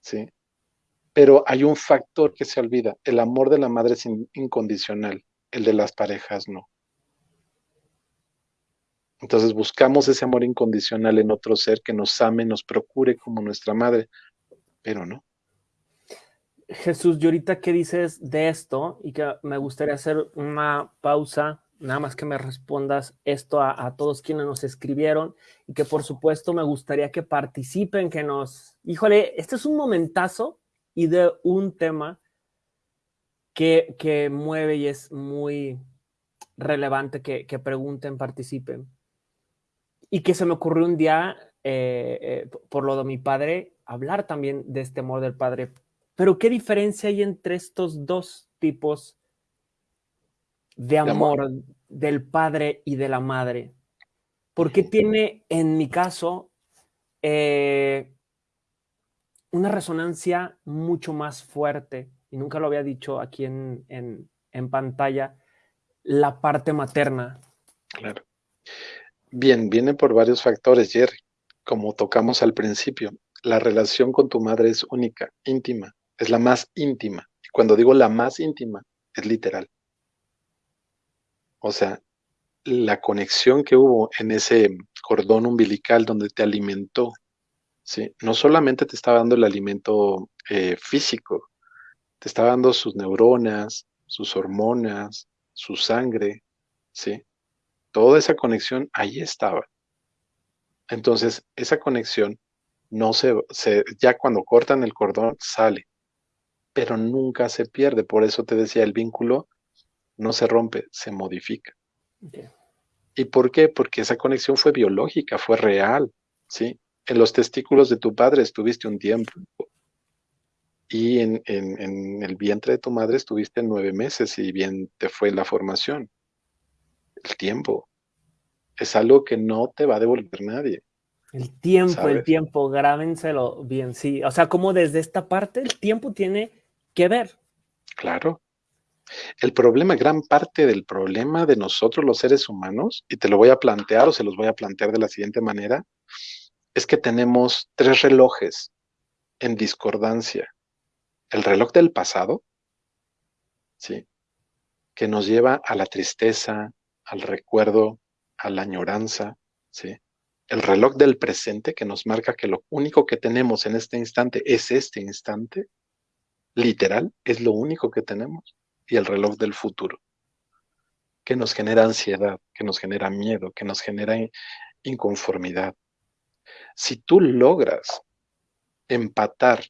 ¿Sí? Pero hay un factor que se olvida. El amor de la madre es incondicional, el de las parejas no. Entonces buscamos ese amor incondicional en otro ser que nos ame, nos procure como nuestra madre, pero no.
Jesús, y ahorita qué dices de esto y que me gustaría hacer una pausa, nada más que me respondas esto a, a, todos quienes nos escribieron y que por supuesto me gustaría que participen, que nos, híjole, este es un momentazo y de un tema que, que mueve y es muy relevante que, que, pregunten, participen. Y que se me ocurrió un día, eh, eh, por lo de mi padre, hablar también de este amor del padre pero ¿qué diferencia hay entre estos dos tipos de amor, de amor. del padre y de la madre? Porque tiene, en mi caso, eh, una resonancia mucho más fuerte, y nunca lo había dicho aquí en, en, en pantalla, la parte materna.
Claro. Bien, viene por varios factores, Jerry. Como tocamos al principio, la relación con tu madre es única, íntima es la más íntima. Y cuando digo la más íntima, es literal. O sea, la conexión que hubo en ese cordón umbilical donde te alimentó, ¿sí? no solamente te estaba dando el alimento eh, físico, te estaba dando sus neuronas, sus hormonas, su sangre, ¿sí? Toda esa conexión ahí estaba. Entonces, esa conexión no se, se, ya cuando cortan el cordón sale pero nunca se pierde. Por eso te decía, el vínculo no se rompe, se modifica. Okay. ¿Y por qué? Porque esa conexión fue biológica, fue real, ¿sí? En los testículos de tu padre estuviste un tiempo y en, en, en el vientre de tu madre estuviste nueve meses y bien te fue la formación. El tiempo es algo que no te va a devolver nadie.
El tiempo, ¿sabes? el tiempo, grábenselo bien, sí. O sea, como desde esta parte el tiempo tiene que ver.
Claro. El problema, gran parte del problema de nosotros los seres humanos, y te lo voy a plantear o se los voy a plantear de la siguiente manera, es que tenemos tres relojes en discordancia. El reloj del pasado, ¿sí? que nos lleva a la tristeza, al recuerdo, a la añoranza, ¿sí? El reloj del presente que nos marca que lo único que tenemos en este instante es este instante, literal, es lo único que tenemos, y el reloj del futuro, que nos genera ansiedad, que nos genera miedo, que nos genera inconformidad. Si tú logras empatar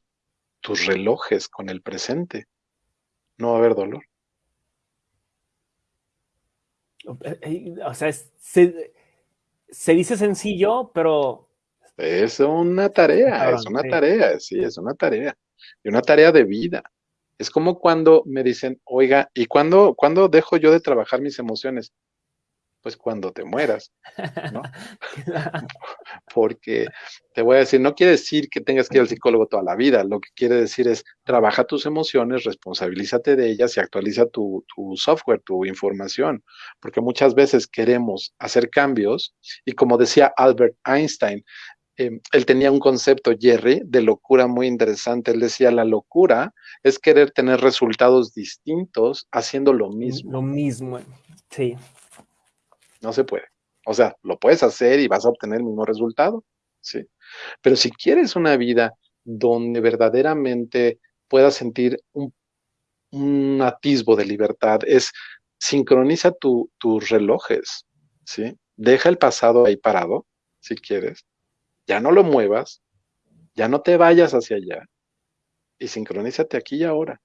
tus relojes con el presente, no va a haber dolor.
O sea, se, se dice sencillo, pero...
Es una tarea, es una tarea, sí, es una tarea y una tarea de vida. Es como cuando me dicen, oiga, ¿y cuándo, cuándo dejo yo de trabajar mis emociones? Pues cuando te mueras, ¿no? [LAUGHS] Porque te voy a decir, no quiere decir que tengas que ir al psicólogo toda la vida, lo que quiere decir es, trabaja tus emociones, responsabilízate de ellas y actualiza tu, tu software, tu información, porque muchas veces queremos hacer cambios y como decía Albert Einstein, eh, él tenía un concepto, Jerry, de locura muy interesante. Él decía, la locura es querer tener resultados distintos haciendo lo mismo.
Lo mismo, sí.
No se puede. O sea, lo puedes hacer y vas a obtener el mismo resultado, sí. Pero si quieres una vida donde verdaderamente puedas sentir un, un atisbo de libertad, es sincroniza tu, tus relojes, ¿sí? Deja el pasado ahí parado, si quieres, ya no lo muevas, ya no te vayas hacia allá y sincronízate aquí y ahora.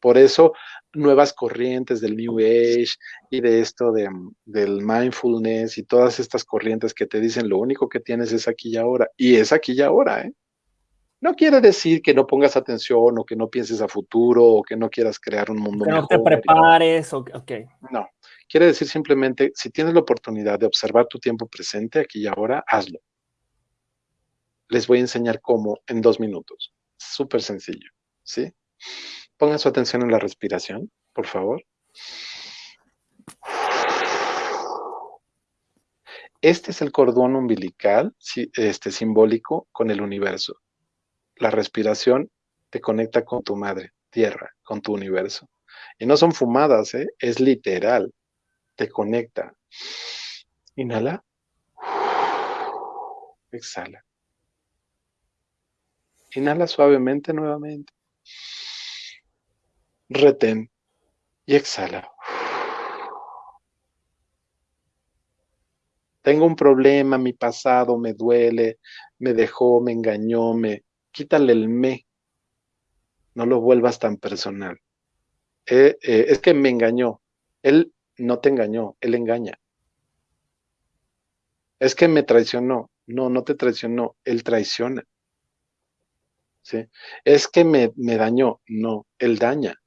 Por eso, nuevas corrientes del New Age y de esto de, del mindfulness y todas estas corrientes que te dicen lo único que tienes es aquí y ahora. Y es aquí y ahora, ¿eh? No quiere decir que no pongas atención o que no pienses a futuro o que no quieras crear un mundo
que
mejor.
no te prepares, o, ok.
No, quiere decir simplemente, si tienes la oportunidad de observar tu tiempo presente aquí y ahora, hazlo les voy a enseñar cómo en dos minutos. Súper sencillo, ¿sí? Pongan su atención en la respiración, por favor. Este es el cordón umbilical este, simbólico con el universo. La respiración te conecta con tu madre, tierra, con tu universo. Y no son fumadas, ¿eh? es literal. Te conecta. Inhala. Exhala. Inhala suavemente nuevamente. retén y exhala. Tengo un problema, mi pasado me duele, me dejó, me engañó, me... Quítale el me. No lo vuelvas tan personal. Eh, eh, es que me engañó. Él no te engañó, él engaña. Es que me traicionó. No, no te traicionó, él traiciona. ¿Sí? Es que me, me dañó. No, él daña.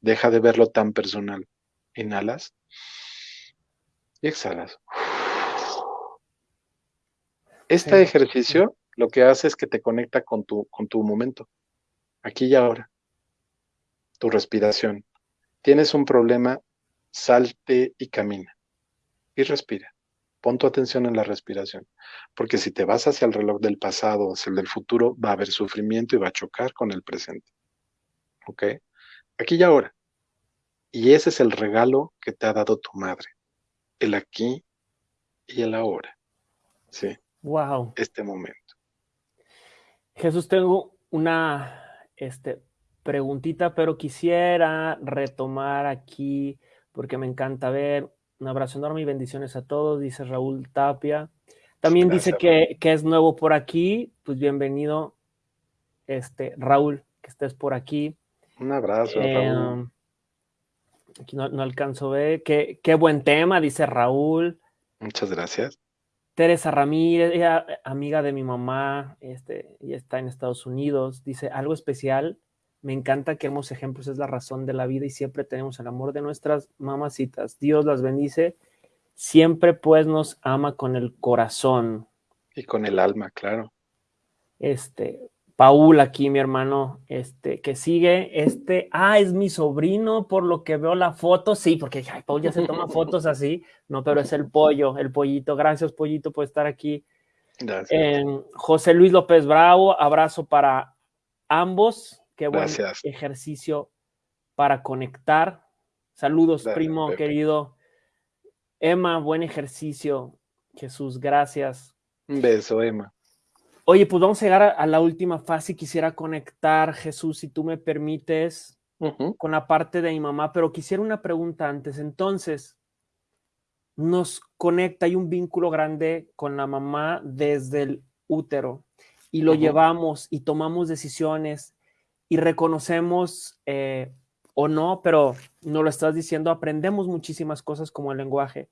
Deja de verlo tan personal. Inhalas y exhalas. Este ejercicio lo que hace es que te conecta con tu, con tu momento, aquí y ahora, tu respiración. Tienes un problema, salte y camina y respira. Pon tu atención en la respiración, porque si te vas hacia el reloj del pasado, hacia el del futuro, va a haber sufrimiento y va a chocar con el presente. ¿Ok? Aquí y ahora. Y ese es el regalo que te ha dado tu madre, el aquí y el ahora. Sí.
Wow.
Este momento.
Jesús, tengo una este, preguntita, pero quisiera retomar aquí porque me encanta ver. Un abrazo enorme y bendiciones a todos, dice Raúl Tapia. También dice que, que, es nuevo por aquí. Pues bienvenido, este, Raúl, que estés por aquí.
Un abrazo, eh, Raúl.
Aquí no, no, alcanzo a ver. Qué, qué buen tema, dice Raúl.
Muchas gracias.
Teresa Ramírez, ella, amiga de mi mamá, este, ella está en Estados Unidos, dice algo especial. Me encanta que hermosos ejemplos es la razón de la vida y siempre tenemos el amor de nuestras mamacitas. Dios las bendice. Siempre pues nos ama con el corazón.
Y con el alma, claro.
Este, Paul aquí, mi hermano, este, que sigue, este, ah, es mi sobrino, por lo que veo la foto, sí, porque ay, Paul ya se toma fotos así, no, pero es el pollo, el pollito, gracias pollito por estar aquí.
Gracias.
José Luis López Bravo, abrazo para ambos, qué buen ejercicio para conectar. Saludos, primo querido. Emma, buen ejercicio. Jesús, gracias.
Un beso, Emma.
Oye, pues vamos a llegar a, la última fase. Quisiera conectar, Jesús, si tú me permites, con la parte de mi mamá, pero quisiera una pregunta antes. Entonces, nos conecta, hay un vínculo grande con la mamá desde el útero y lo llevamos y tomamos decisiones y reconocemos eh, o no, pero no lo estás diciendo, aprendemos muchísimas cosas como el lenguaje.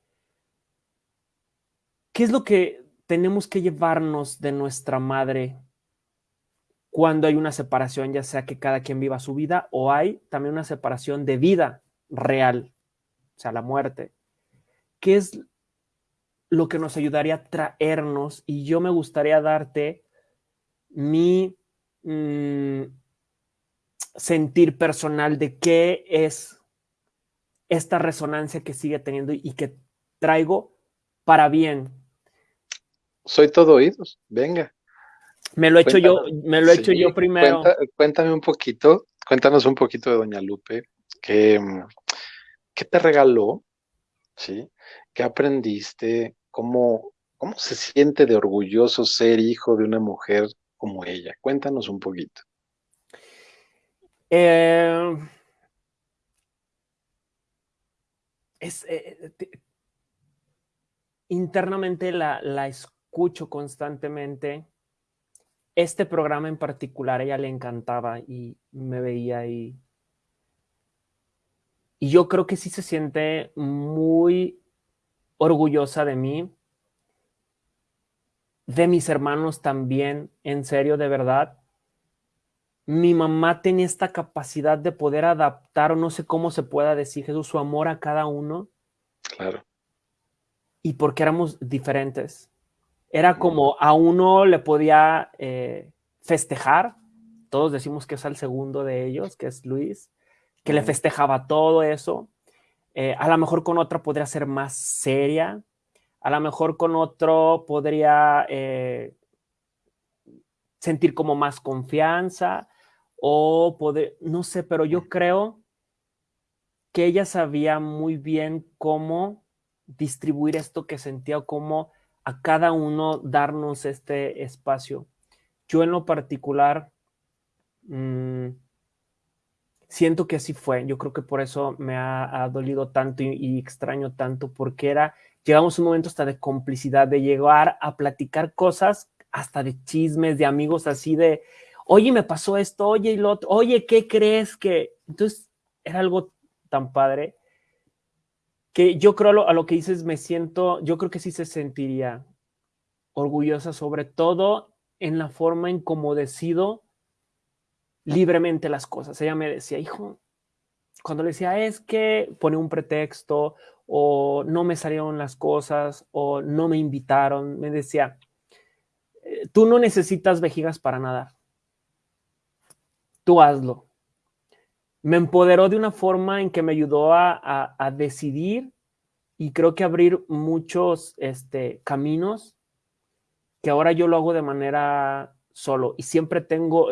¿Qué es lo que tenemos que llevarnos de nuestra madre cuando hay una separación, ya sea que cada quien viva su vida o hay también una separación de vida real, o sea, la muerte. ¿Qué es lo que nos ayudaría a traernos? Y yo me gustaría darte mi mm, sentir personal de qué es esta resonancia que sigue teniendo y que traigo para bien,
soy todo oídos, venga.
Me lo he hecho yo, me lo he hecho yo primero.
cuéntame un poquito, cuéntanos un poquito de Doña Lupe, ¿qué, qué te regaló? ¿Sí? ¿Qué aprendiste? ¿Cómo, ¿Cómo se siente de orgulloso ser hijo de una mujer como ella? Cuéntanos un poquito.
Eh, es, eh, internamente la, la, escucho constantemente. Este programa en particular a ella le encantaba y me veía ahí. Y yo creo que sí se siente muy orgullosa de mí, de mis hermanos también, en serio, de verdad. Mi mamá tenía esta capacidad de poder adaptar, o no sé cómo se pueda decir, Jesús, su amor a cada uno.
Claro.
Y porque éramos diferentes. Era como a uno le podía eh, festejar, todos decimos que es al segundo de ellos, que es Luis, que le festejaba todo eso. Eh, a lo mejor con otra podría ser más seria, a lo mejor con otro podría eh, sentir como más confianza o poder, no sé, pero yo creo que ella sabía muy bien cómo distribuir esto que sentía o cómo a cada uno darnos este espacio. Yo en lo particular, mm, siento que así fue. Yo creo que por eso me ha, dolido tanto y, extraño tanto, porque era, llegamos un momento hasta de complicidad, de llegar a platicar cosas, hasta de chismes, de amigos así de, oye, me pasó esto, oye, lo otro, oye, ¿qué crees que? Entonces, era algo tan padre que yo creo a lo, a lo que dices, me siento, yo creo que sí se sentiría orgullosa, sobre todo en la forma en cómo decido libremente las cosas. Ella me decía, hijo, cuando le decía es que pone un pretexto o no me salieron las cosas o no me invitaron, me decía, eh, tú no necesitas vejigas para nadar. Tú hazlo. Me empoderó de una forma en que me ayudó a, a decidir y creo que abrir muchos este, caminos que ahora yo lo hago de manera solo y siempre tengo,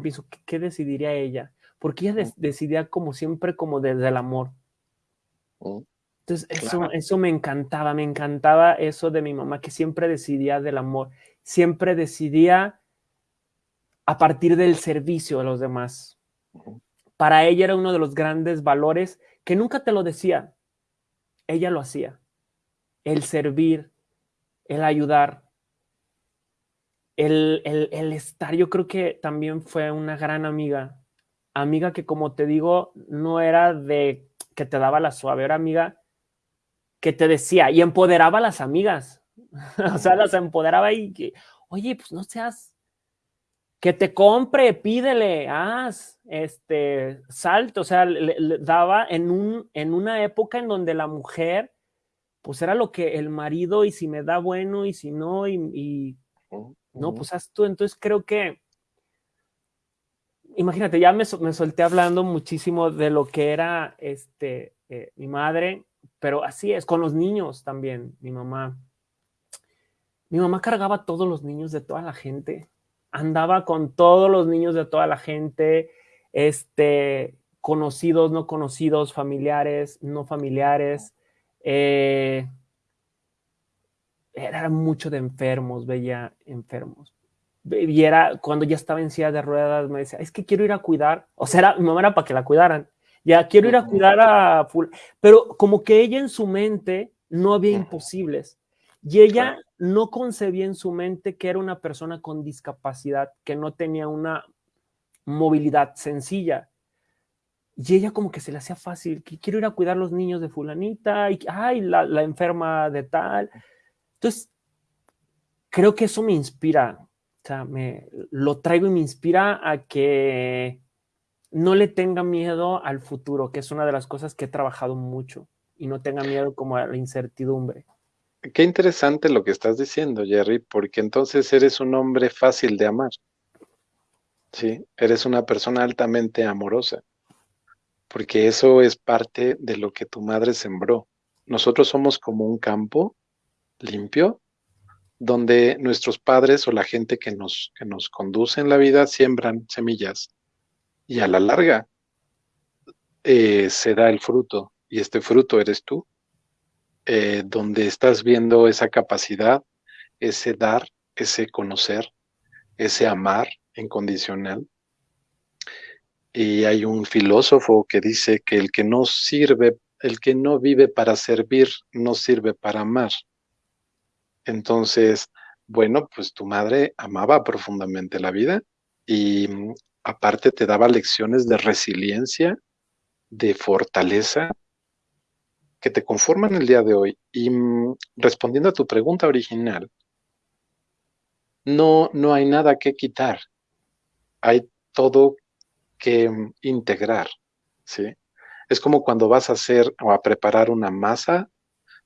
pienso, ¿qué, decidiría ella? Porque ella decidía como siempre como desde el amor. Oh, Entonces eso, eso me encantaba, me encantaba eso de mi mamá, que siempre decidía del amor, siempre decidía a partir del servicio a los demás. Para ella era uno de los grandes valores que nunca te lo decía, ella lo hacía. El servir, el ayudar, el, el, estar, yo creo que también fue una gran amiga. Amiga que, como te digo, no era de que te daba la suave, era amiga que te decía y empoderaba a las amigas. [LAUGHS] o sea, las empoderaba y que, oye, pues no seas, que te compre, pídele, haz, este, salto, o sea, le, daba en, un, en una época en donde la mujer, pues era lo que el marido, y si me da bueno, y si no, y no, pues haz tú. Entonces creo que, imagínate, ya me, solté hablando muchísimo de lo que era este, eh, mi madre, pero así es, con los niños también, mi mamá. Mi mamá cargaba todos los niños de toda la gente, andaba con todos los niños de toda la gente, este, conocidos, no conocidos, familiares, no familiares. Eh, era mucho de enfermos, veía enfermos. Y era cuando ya estaba en silla de ruedas, me decía, es que quiero ir a cuidar. O sea, mi mamá era para que la cuidaran. Ya quiero ir a cuidar a. Pero como que ella en su mente no había imposibles. Y ella no concebía en su mente que era una persona con discapacidad, que no tenía una movilidad sencilla. Y ella como que se le hacía fácil, que quiero ir a cuidar los niños de fulanita, y ay, la, la enferma de tal. Entonces, creo que eso me inspira, o sea, me, lo traigo y me inspira a que no le tenga miedo al futuro, que es una de las cosas que he trabajado mucho, y no tenga miedo como a la incertidumbre.
Qué interesante lo que estás diciendo, Jerry, porque entonces eres un hombre fácil de amar. Sí, eres una persona altamente amorosa, porque eso es parte de lo que tu madre sembró. Nosotros somos como un campo limpio, donde nuestros padres o la gente que nos, que nos conduce en la vida siembran semillas y a la larga eh, se da el fruto y este fruto eres tú, eh, donde estás viendo esa capacidad, ese dar, ese conocer, ese amar incondicional. Y hay un filósofo que dice que el que no sirve, el que no vive para servir, no sirve para amar. Entonces, bueno, pues tu madre amaba profundamente la vida y mm, aparte te daba lecciones de resiliencia, de fortaleza, que te conforman el día de hoy. Y mm, respondiendo a tu pregunta original, no, no hay nada que quitar, hay todo que mm, integrar, ¿sí? Es como cuando vas a hacer o a preparar una masa,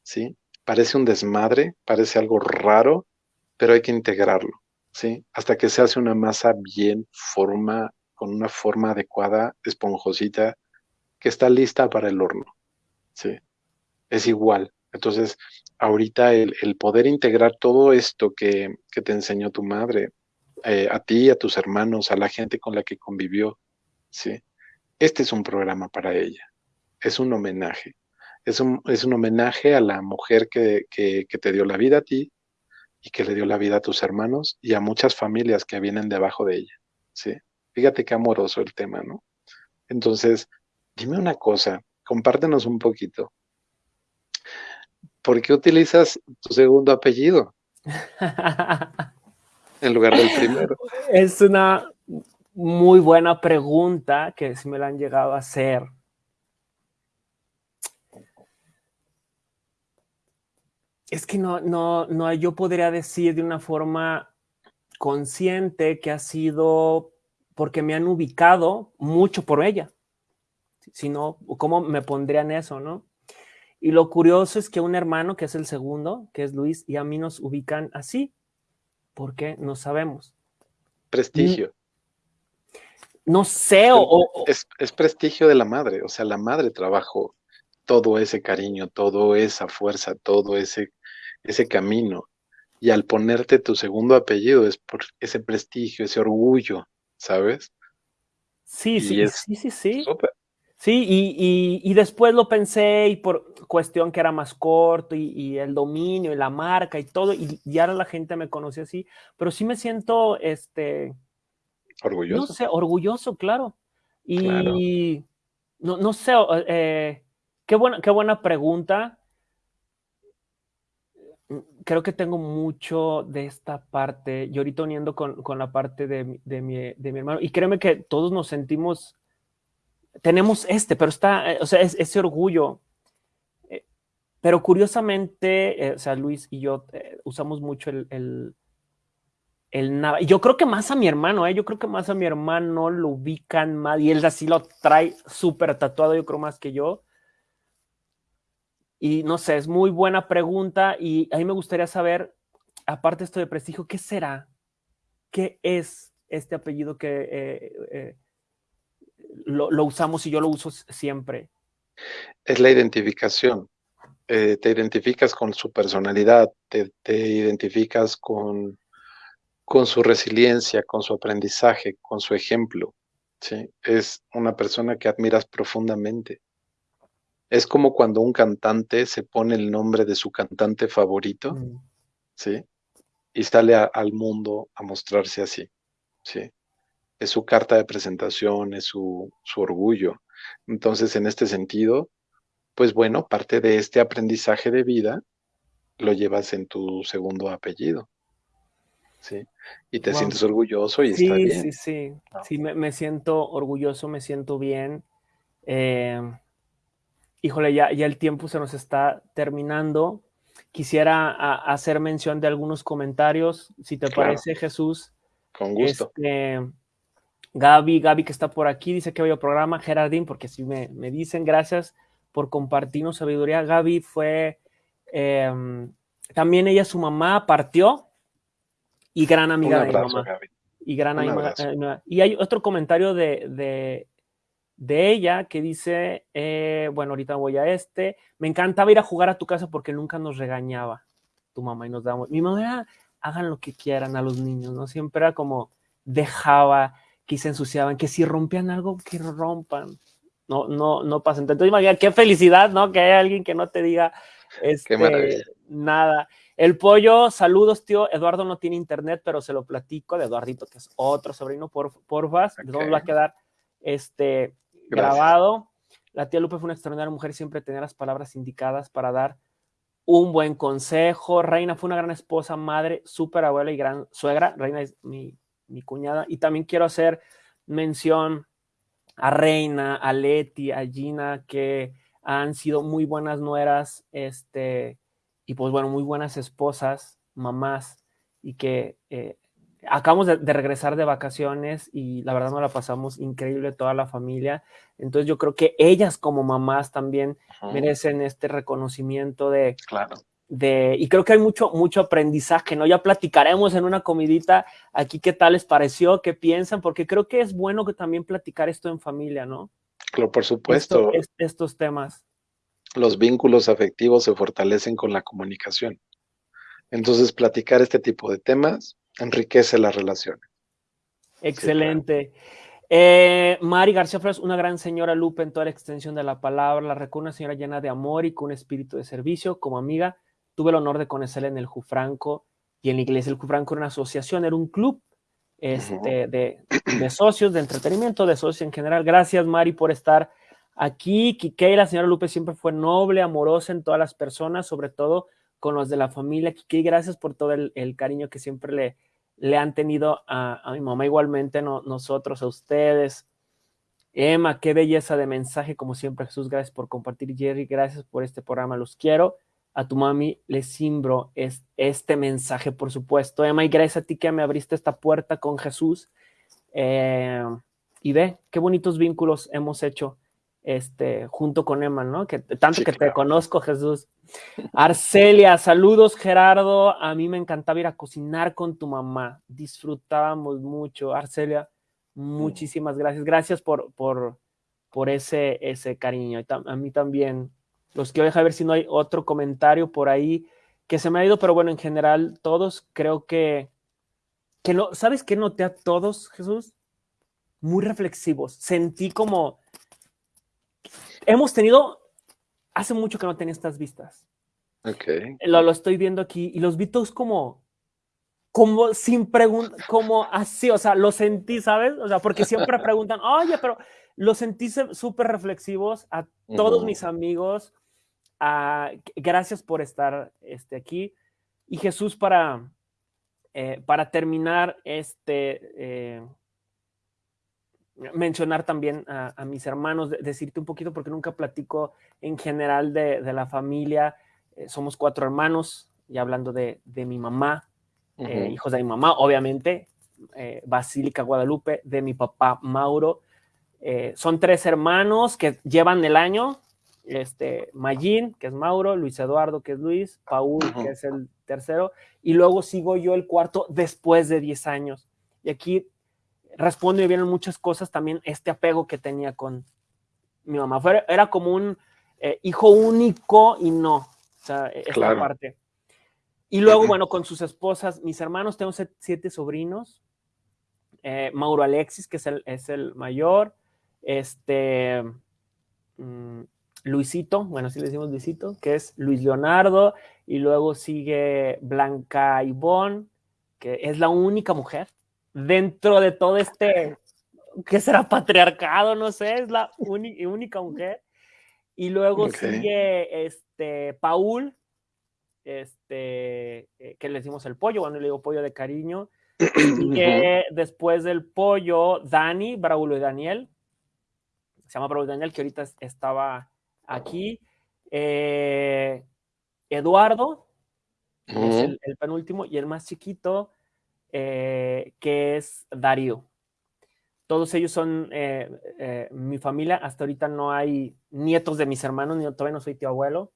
¿sí? parece un desmadre, parece algo raro, pero hay que integrarlo, ¿sí? Hasta que se hace una masa bien forma, con una forma adecuada, esponjosita, que está lista para el horno, ¿sí? Es igual. Entonces, ahorita el, poder integrar todo esto que, te enseñó tu madre, eh, a ti, a tus hermanos, a la gente con la que convivió, ¿sí? Este es un programa para ella, es un homenaje es un, es un homenaje a la mujer que, que, te dio la vida a ti y que le dio la vida a tus hermanos y a muchas familias que vienen debajo de ella. ¿sí? Fíjate qué amoroso el tema, ¿no? Entonces, dime una cosa, compártenos un poquito. ¿Por qué utilizas tu segundo apellido en lugar del primero? [LAUGHS]
Es una muy buena pregunta que si me la han llegado a hacer. Es que no, no, no, yo podría decir de una forma consciente que ha sido porque me han ubicado mucho por ella. Si no, ¿cómo me pondrían eso, no? Y lo curioso es que un hermano, que es el segundo, que es Luis, y a mí nos ubican así. ¿Por qué? No sabemos.
Prestigio.
No sé, o...
Es, es prestigio de la madre, o sea, la madre trabajó todo ese cariño, toda esa fuerza, todo ese, ese camino. Y al ponerte tu segundo apellido es por ese prestigio, ese orgullo, ¿sabes?
Sí, sí, sí, sí, sí. Sí, y, y, después lo pensé y por cuestión que era más corto y, el dominio y la marca y todo, y, ahora la gente me conoce así, pero sí me siento, este...
Orgulloso.
No sé, orgulloso, claro. Y No, no sé, eh, qué, buena, qué buena pregunta. Creo que tengo mucho de esta parte, y ahorita uniendo con, con la parte de, de, mi, de mi hermano, y créeme que todos nos sentimos tenemos este, pero está, eh, o sea, es, ese orgullo. Eh, pero curiosamente, eh, o sea, Luis y yo usamos mucho el, el, el nada. Yo creo que más a mi hermano, ¿eh? yo creo que más a mi hermano lo ubican más y él así lo trae súper tatuado, yo creo más que yo. Y no sé, es muy buena pregunta y a mí me gustaría saber, aparte esto de prestigio, ¿qué será? ¿Qué es este apellido que lo, usamos y yo lo uso siempre.
Es la identificación. Eh, te identificas con su personalidad, te, identificas con, con su resiliencia, con su aprendizaje, con su ejemplo. ¿sí? Es una persona que admiras profundamente. Es como cuando un cantante se pone el nombre de su cantante favorito, mm. ¿sí? Y sale al mundo a mostrarse así, ¿sí? Es su carta de presentación, es su, orgullo. Entonces, en este sentido, pues bueno, parte de este aprendizaje de vida lo llevas en tu segundo apellido. ¿sí? Y te sientes orgulloso y está bien.
Sí, sí, sí. me, siento orgulloso, me siento bien. Eh, híjole, ya, ya el tiempo se nos está terminando. Quisiera hacer mención de algunos comentarios, si te parece, Jesús.
Con gusto.
Este, Gaby, Gaby que está por aquí, dice que veo programa, Gerardín, porque sí me, me, dicen, gracias por compartirnos sabiduría. Gaby fue, em, también ella, su mamá, partió y gran amiga de mi mamá. Y gran amiga. Eh, y hay otro comentario de, de, de ella que dice, eh, bueno, ahorita voy a este, me encantaba ir a jugar a tu casa porque nunca nos regañaba tu mamá y nos damos, mi mamá era, hagan lo que quieran a los niños, ¿no? Siempre era como, dejaba, que se ensuciaban, que si rompían algo, que rompan. No, no, no pasa. Entonces, imagínate, qué felicidad, ¿no? Que haya alguien que no te diga este, nada. El pollo, saludos, tío. Eduardo no tiene internet, pero se lo platico de Eduardito, que es otro sobrino, por, porfas. Okay. va a quedar este, grabado. La tía Lupe fue una extraordinaria mujer, siempre tenía las palabras indicadas para dar un buen consejo. Reina fue una gran esposa, madre, súper abuela y gran suegra. Reina es mi mi cuñada. Y también quiero hacer mención a Reina, a Leti, a Gina, que han sido muy buenas nueras, este, y pues bueno, muy buenas esposas, mamás, y que eh, acabamos de, regresar de vacaciones y la verdad nos la pasamos increíble toda la familia. Entonces yo creo que ellas como mamás también merecen este reconocimiento de,
claro
de, y creo que hay mucho, mucho aprendizaje, ¿no? Ya platicaremos en una comidita aquí qué tal les pareció, qué piensan, porque creo que es bueno que también platicar esto en familia, ¿no?
Claro, por supuesto.
estos temas.
Los vínculos afectivos se fortalecen con la comunicación. Entonces, platicar este tipo de temas enriquece las relaciones.
Excelente. Eh, Mari García Flores, una gran señora Lupe en toda la extensión de la palabra, la recuerdo una señora llena de amor y con un espíritu de servicio, como amiga, tuve el honor de conocerla en el Jufranco y en la iglesia. El Jufranco era una asociación, era un club este, de, de, socios, de entretenimiento, de socios en general. Gracias, Mari, por estar aquí. Kikei, la señora Lupe siempre fue noble, amorosa en todas las personas, sobre todo con los de la familia. Kikei, gracias por todo el, el cariño que siempre le, le han tenido a, a mi mamá, igualmente no, nosotros, a ustedes. Emma, qué belleza de mensaje, como siempre, Jesús, gracias por compartir, Jerry, gracias por este programa, los quiero. A tu mami le simbro este mensaje, por supuesto. Emma, y gracias a ti que me abriste esta puerta con Jesús. Eh, y ve, qué bonitos vínculos hemos hecho este, junto con Emma, ¿no? Que tanto que te conozco, Jesús. Arcelia, saludos, Gerardo. A mí me encantaba ir a cocinar con tu mamá. Disfrutábamos mucho. Arcelia, Muchísimas gracias. Gracias por, por, por ese, ese cariño. A mí también. Los quiero dejar ver si no hay otro comentario por ahí que se me ha ido, pero bueno, en general, todos creo que, que no, ¿sabes qué noté a todos, Jesús? Muy reflexivos. Sentí como, hemos tenido, hace mucho que no tenía estas vistas.
Ok.
Lo, lo estoy viendo aquí y los vi todos como, como sin preguntar, como así, o sea, lo sentí, ¿sabes? O sea, porque siempre [LAUGHS] preguntan, oye, pero lo sentí súper reflexivos a todos mis amigos. Gracias por estar este, aquí. Y Jesús, para, eh, para terminar, este, eh, mencionar también a, mis hermanos, decirte un poquito, porque nunca platico en general de, de la familia. Eh, somos cuatro hermanos, y hablando de, de mi mamá, hijos de mi mamá, obviamente, Basílica Guadalupe, de mi papá Mauro. Son tres hermanos que llevan el año, este, Mayín, que es Mauro, Luis Eduardo, que es Luis, Paul, que es el tercero, y luego sigo yo el cuarto después de 10 años. Y aquí respondo y vienen muchas cosas también este apego que tenía con mi mamá. Fue, era como un hijo único y no, o sea, esa parte. Y luego, bueno, con sus esposas, mis hermanos, tengo siete sobrinos. Eh, Mauro Alexis, que es el, es el mayor. Este. Luisito, bueno, sí le decimos Luisito, que es Luis Leonardo. Y luego sigue Blanca Ivonne, que es la única mujer dentro de todo este. que será patriarcado? No sé, es la única mujer. Y luego sigue este, Paul, este, eh, que le decimos el pollo, cuando le digo pollo de cariño, que [CLEARS THROAT] después del pollo, Dani, Braulio y Daniel, se llama Braulio y Daniel, que ahorita estaba aquí, eh, Eduardo, es el, penúltimo, y el más chiquito, eh, que es Darío. Todos ellos son mi familia. Hasta ahorita no hay nietos de mis hermanos, ni todavía no soy tío abuelo.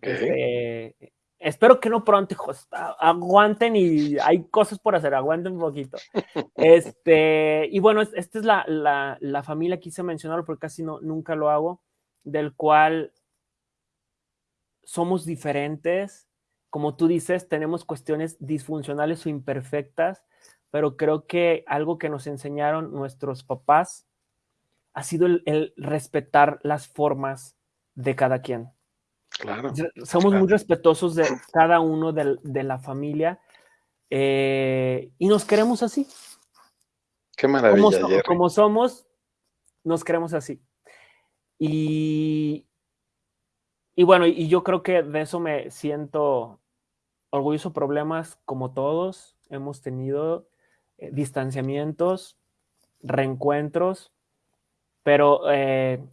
Este, espero que no pronto, hijos. Aguanten y hay cosas por hacer, aguanten un poquito. [LAUGHS] Este, y bueno, esta es la, la, la familia, quise mencionarlo porque casi no, nunca lo hago, del cual somos diferentes. Como tú dices, tenemos cuestiones disfuncionales o imperfectas, pero creo que algo que nos enseñaron nuestros papás ha sido el respetar las formas de cada quien. Somos muy respetuosos de cada uno de, la familia eh, y nos queremos así.
Qué maravilla.
Como, somos, nos queremos así. Y, y bueno, y yo creo que de eso me siento orgulloso. Problemas como todos hemos tenido, eh, distanciamientos, reencuentros, pero eh,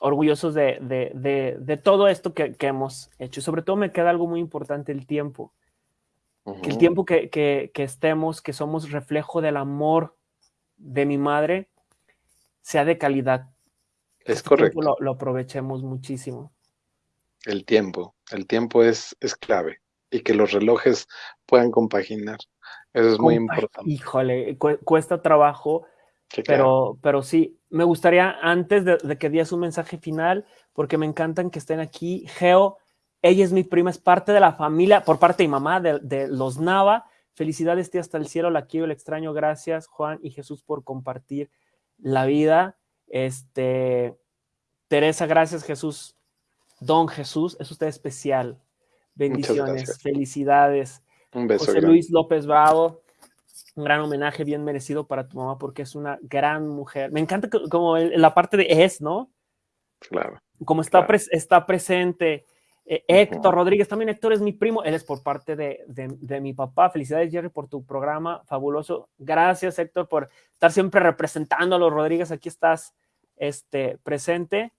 orgullosos de, todo esto que, hemos hecho. Y sobre todo me queda algo muy importante, el tiempo. que el tiempo que, estemos, que somos reflejo del amor de mi madre, sea de calidad.
Es correcto.
Lo, lo, aprovechemos muchísimo.
El tiempo, el tiempo es, es clave y que los relojes puedan compaginar. Eso es muy importante.
Híjole, cuesta trabajo, pero, pero sí, me gustaría antes de, que dias un mensaje final, porque me encantan que estén aquí. Geo, ella es mi prima, es parte de la familia, por parte de mi mamá, de, los Nava. Felicidades, tía, hasta el cielo, la quiero, el extraño. Gracias, Juan y Jesús, por compartir la vida. Este, Teresa, gracias, Jesús. Don Jesús, es usted especial. Bendiciones, felicidades.
Un beso.
José Luis López Bravo, un gran homenaje bien merecido para tu mamá porque es una gran mujer. Me encanta como la parte de es, ¿no?
Claro.
Como está, está presente. Eh, Héctor Rodríguez, también Héctor es mi primo, él es por parte de, de, mi papá. Felicidades, Jerry, por tu programa fabuloso. Gracias, Héctor, por estar siempre representando a los Rodríguez. Aquí estás este, presente.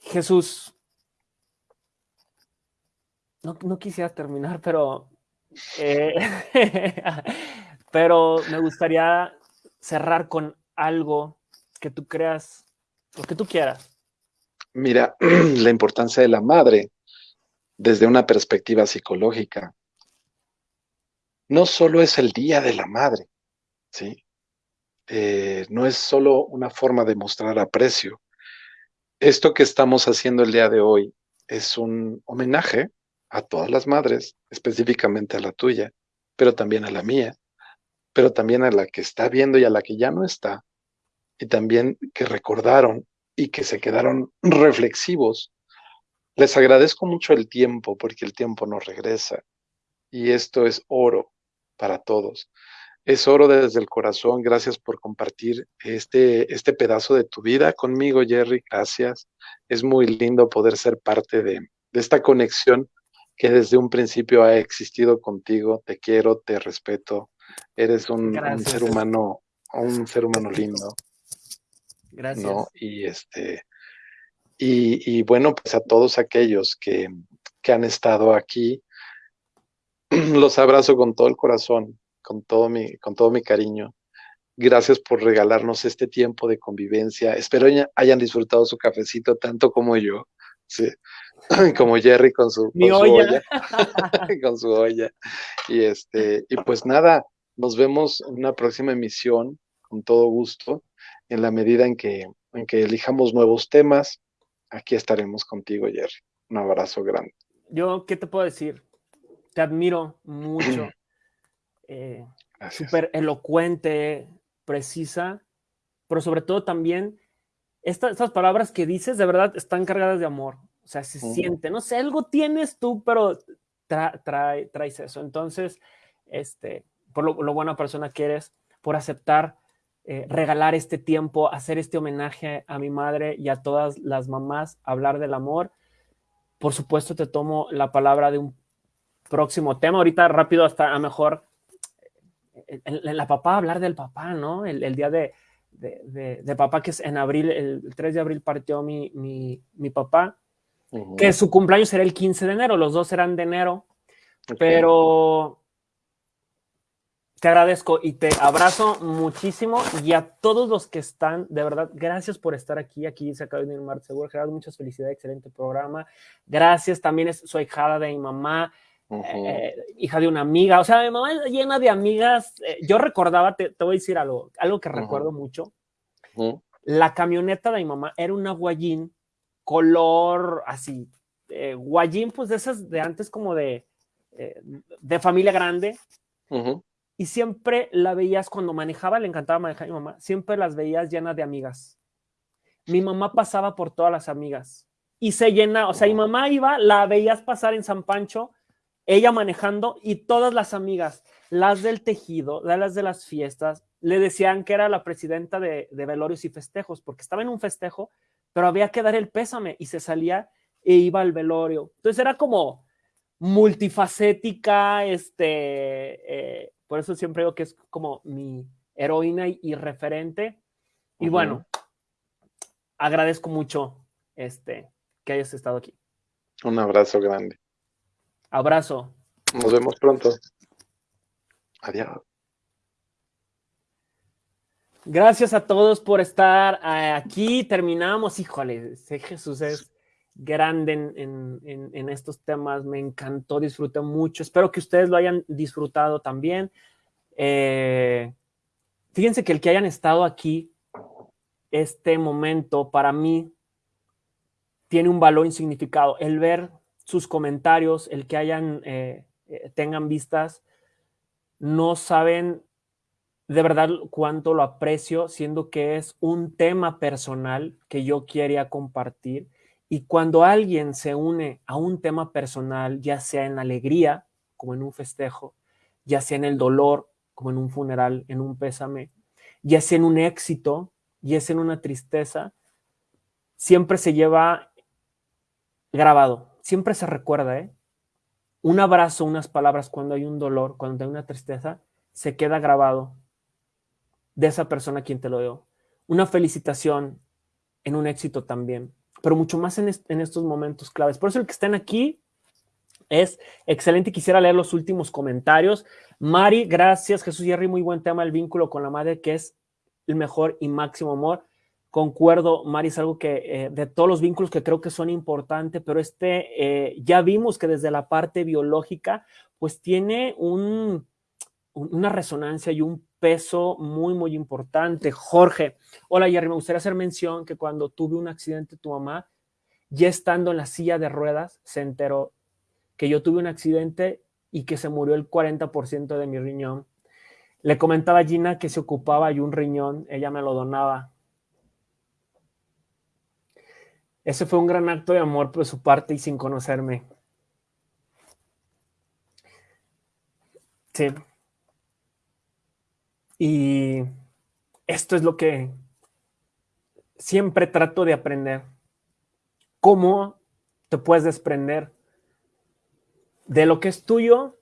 Jesús, no, no quisiera terminar, pero eh, [LAUGHS] pero me gustaría cerrar con algo que tú creas, lo que tú quieras.
Mira, [CLEARS THROAT] la importancia de la madre desde una perspectiva psicológica. No solo es el Día de la Madre, ¿sí? Eh, no es solo una forma de mostrar aprecio. Esto que estamos haciendo el día de hoy es un homenaje a todas las madres, específicamente a la tuya, pero también a la mía, pero también a la que está viendo y a la que ya no está, y también que recordaron y que se quedaron reflexivos. Les agradezco mucho el tiempo porque el tiempo no regresa y esto es oro para todos. Es oro desde el corazón. Gracias por compartir este, este pedazo de tu vida conmigo, Jerry. Gracias. Es muy lindo poder ser parte de, de esta conexión que desde un principio ha existido contigo. Te quiero, te respeto. Eres un, ser humano, un ser humano lindo.
Gracias.
¿no? Y este, y, bueno, pues a todos aquellos que, que han estado aquí, [CLEARS THROAT] los abrazo con todo el corazón, con todo mi, con todo mi cariño. Gracias por regalarnos este tiempo de convivencia. Espero hayan disfrutado su cafecito tanto como yo. Sí. [CLEARS THROAT] como Jerry con su, olla, [LAUGHS] con su olla. Y este, y pues nada, nos vemos en una próxima emisión, con todo gusto, en la medida en que, en que elijamos nuevos temas, aquí estaremos contigo, Jerry. Un abrazo grande.
Yo, ¿qué te puedo decir? Te admiro mucho. [CLEARS THROAT] eh, Súper elocuente, precisa, pero sobre todo también estas palabras que dices de verdad están cargadas de amor. O sea, se siente, no sé, algo tienes tú, pero traes eso. Entonces, este, por lo, buena persona que eres, por aceptar eh, regalar este tiempo, hacer este homenaje a mi madre y a todas las mamás, hablar del amor. Por supuesto, te tomo la palabra de un próximo tema. Ahorita rápido, hasta a mejor en, la papá, hablar del papá, ¿no? El, día de, de, papá, que es en abril, el, 3 de abril partió mi, mi, mi papá que su cumpleaños será el 15 de enero, los dos serán de enero, pero te agradezco y te abrazo muchísimo. Y a todos los que están, de verdad, gracias por estar aquí, aquí se acaba de venir Mar Seguro, Gerardo, muchas felicidades, excelente programa, gracias, también es, soy hija de mi mamá, eh, hija de una amiga, o sea, mi mamá es llena de amigas, eh, yo recordaba, te, voy a decir algo, algo que recuerdo mucho, la camioneta de mi mamá era una guayín color así, eh, guayín, pues de esas de antes como de, eh, de familia grande. Y siempre la veías cuando manejaba, le encantaba manejar a mi mamá, siempre las veías llenas de amigas. Mi mamá pasaba por todas las amigas y se llena, o sea, mi mamá iba, la veías pasar en San Pancho, ella manejando y todas las amigas, las del tejido, las de las fiestas, le decían que era la presidenta de, de velorios y festejos, porque estaba en un festejo pero había que dar el pésame y se salía e iba al velorio. Entonces era como multifacética, este, eh, por eso siempre digo que es como mi heroína y, referente. Y bueno, agradezco mucho este, que hayas estado aquí.
Un abrazo grande.
Abrazo.
Nos vemos pronto. Adiós.
Gracias a todos por estar eh, aquí. Terminamos. Híjole, Jesús es grande en, estos temas. Me encantó, disfruté mucho. Espero que ustedes lo hayan disfrutado también. Eh, fíjense que el que hayan estado aquí, este momento para mí tiene un valor y significado. El ver sus comentarios, el que hayan, eh, tengan vistas, no saben de verdad cuánto lo aprecio, siendo que es un tema personal que yo quería compartir. Y cuando alguien se une a un tema personal, ya sea en alegría como en un festejo, ya sea en el dolor, como en un funeral, en un pésame, ya sea en un éxito, ya sea en una tristeza, siempre se lleva grabado, siempre se recuerda, ¿eh? Un abrazo, unas palabras cuando hay un dolor, cuando hay una tristeza, se queda grabado de esa persona a quien te lo dio. Una felicitación en un éxito también, pero mucho más en, estos momentos claves. Por eso el que estén aquí es excelente. Quisiera leer los últimos comentarios. Mari, gracias. Jesús Jerry, muy buen tema, el vínculo con la madre, que es el mejor y máximo amor. Concuerdo, Mari, es algo que eh, de todos los vínculos que creo que son importantes, pero este eh, ya vimos que desde la parte biológica, pues tiene un, una resonancia y un peso muy, muy importante. Jorge, hola Jerry, me gustaría hacer mención que cuando tuve un accidente, tu mamá, ya estando en la silla de ruedas, se enteró que yo tuve un accidente y que se murió el 40% de mi riñón. Le comentaba a Gina que se ocupaba y un riñón, ella me lo donaba. Ese fue un gran acto de amor por su parte y sin conocerme. Sí. Y esto es lo que siempre trato de aprender. ¿Cómo te puedes desprender de lo que es tuyo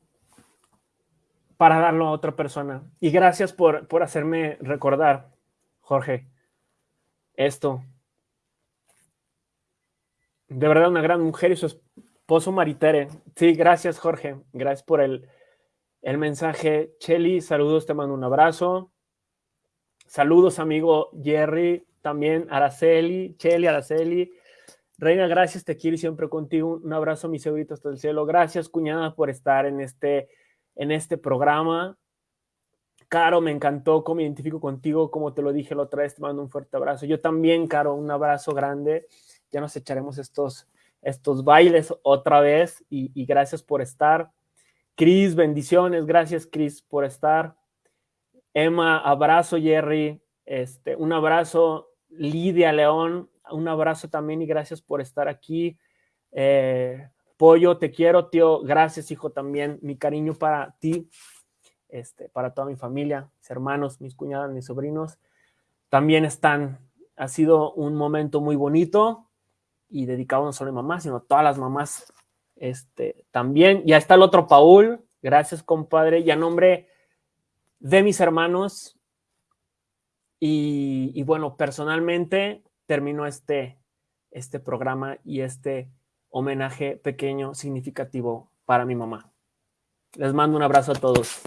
para darlo a otra persona? Y gracias por, por hacerme recordar, Jorge, esto de verdad una gran mujer y su esposo Maritere. Sí, gracias Jorge, gracias por el, el mensaje. Chelly, saludos, te mando un abrazo. Saludos amigo Jerry, también Araceli, Chelly, Araceli. Reina, gracias, te quiero siempre contigo. Un abrazo, mi segurito hasta el cielo. Gracias, cuñada, por estar en este, en este programa. Caro, me encantó cómo identifico contigo, como te lo dije la otra vez, te mando un fuerte abrazo. Yo también, Caro, un abrazo grande ya nos echaremos estos, estos bailes otra vez y, gracias por estar. Cris, bendiciones, gracias Cris por estar. Emma, abrazo Jerry, este, un abrazo. Lidia León, un abrazo también y gracias por estar aquí. Eh, Pollo, te quiero, tío, gracias hijo también, mi cariño para ti, este, para toda mi familia, mis hermanos, mis cuñadas, mis sobrinos, también están, ha sido un momento muy bonito, y dedicado no solo a mamá, sino a todas las mamás este, también. Ya está el otro Paul, gracias compadre, y a nombre de mis hermanos. Y, y bueno, personalmente termino este, este programa y este homenaje pequeño, significativo para mi mamá. Les mando un abrazo a todos.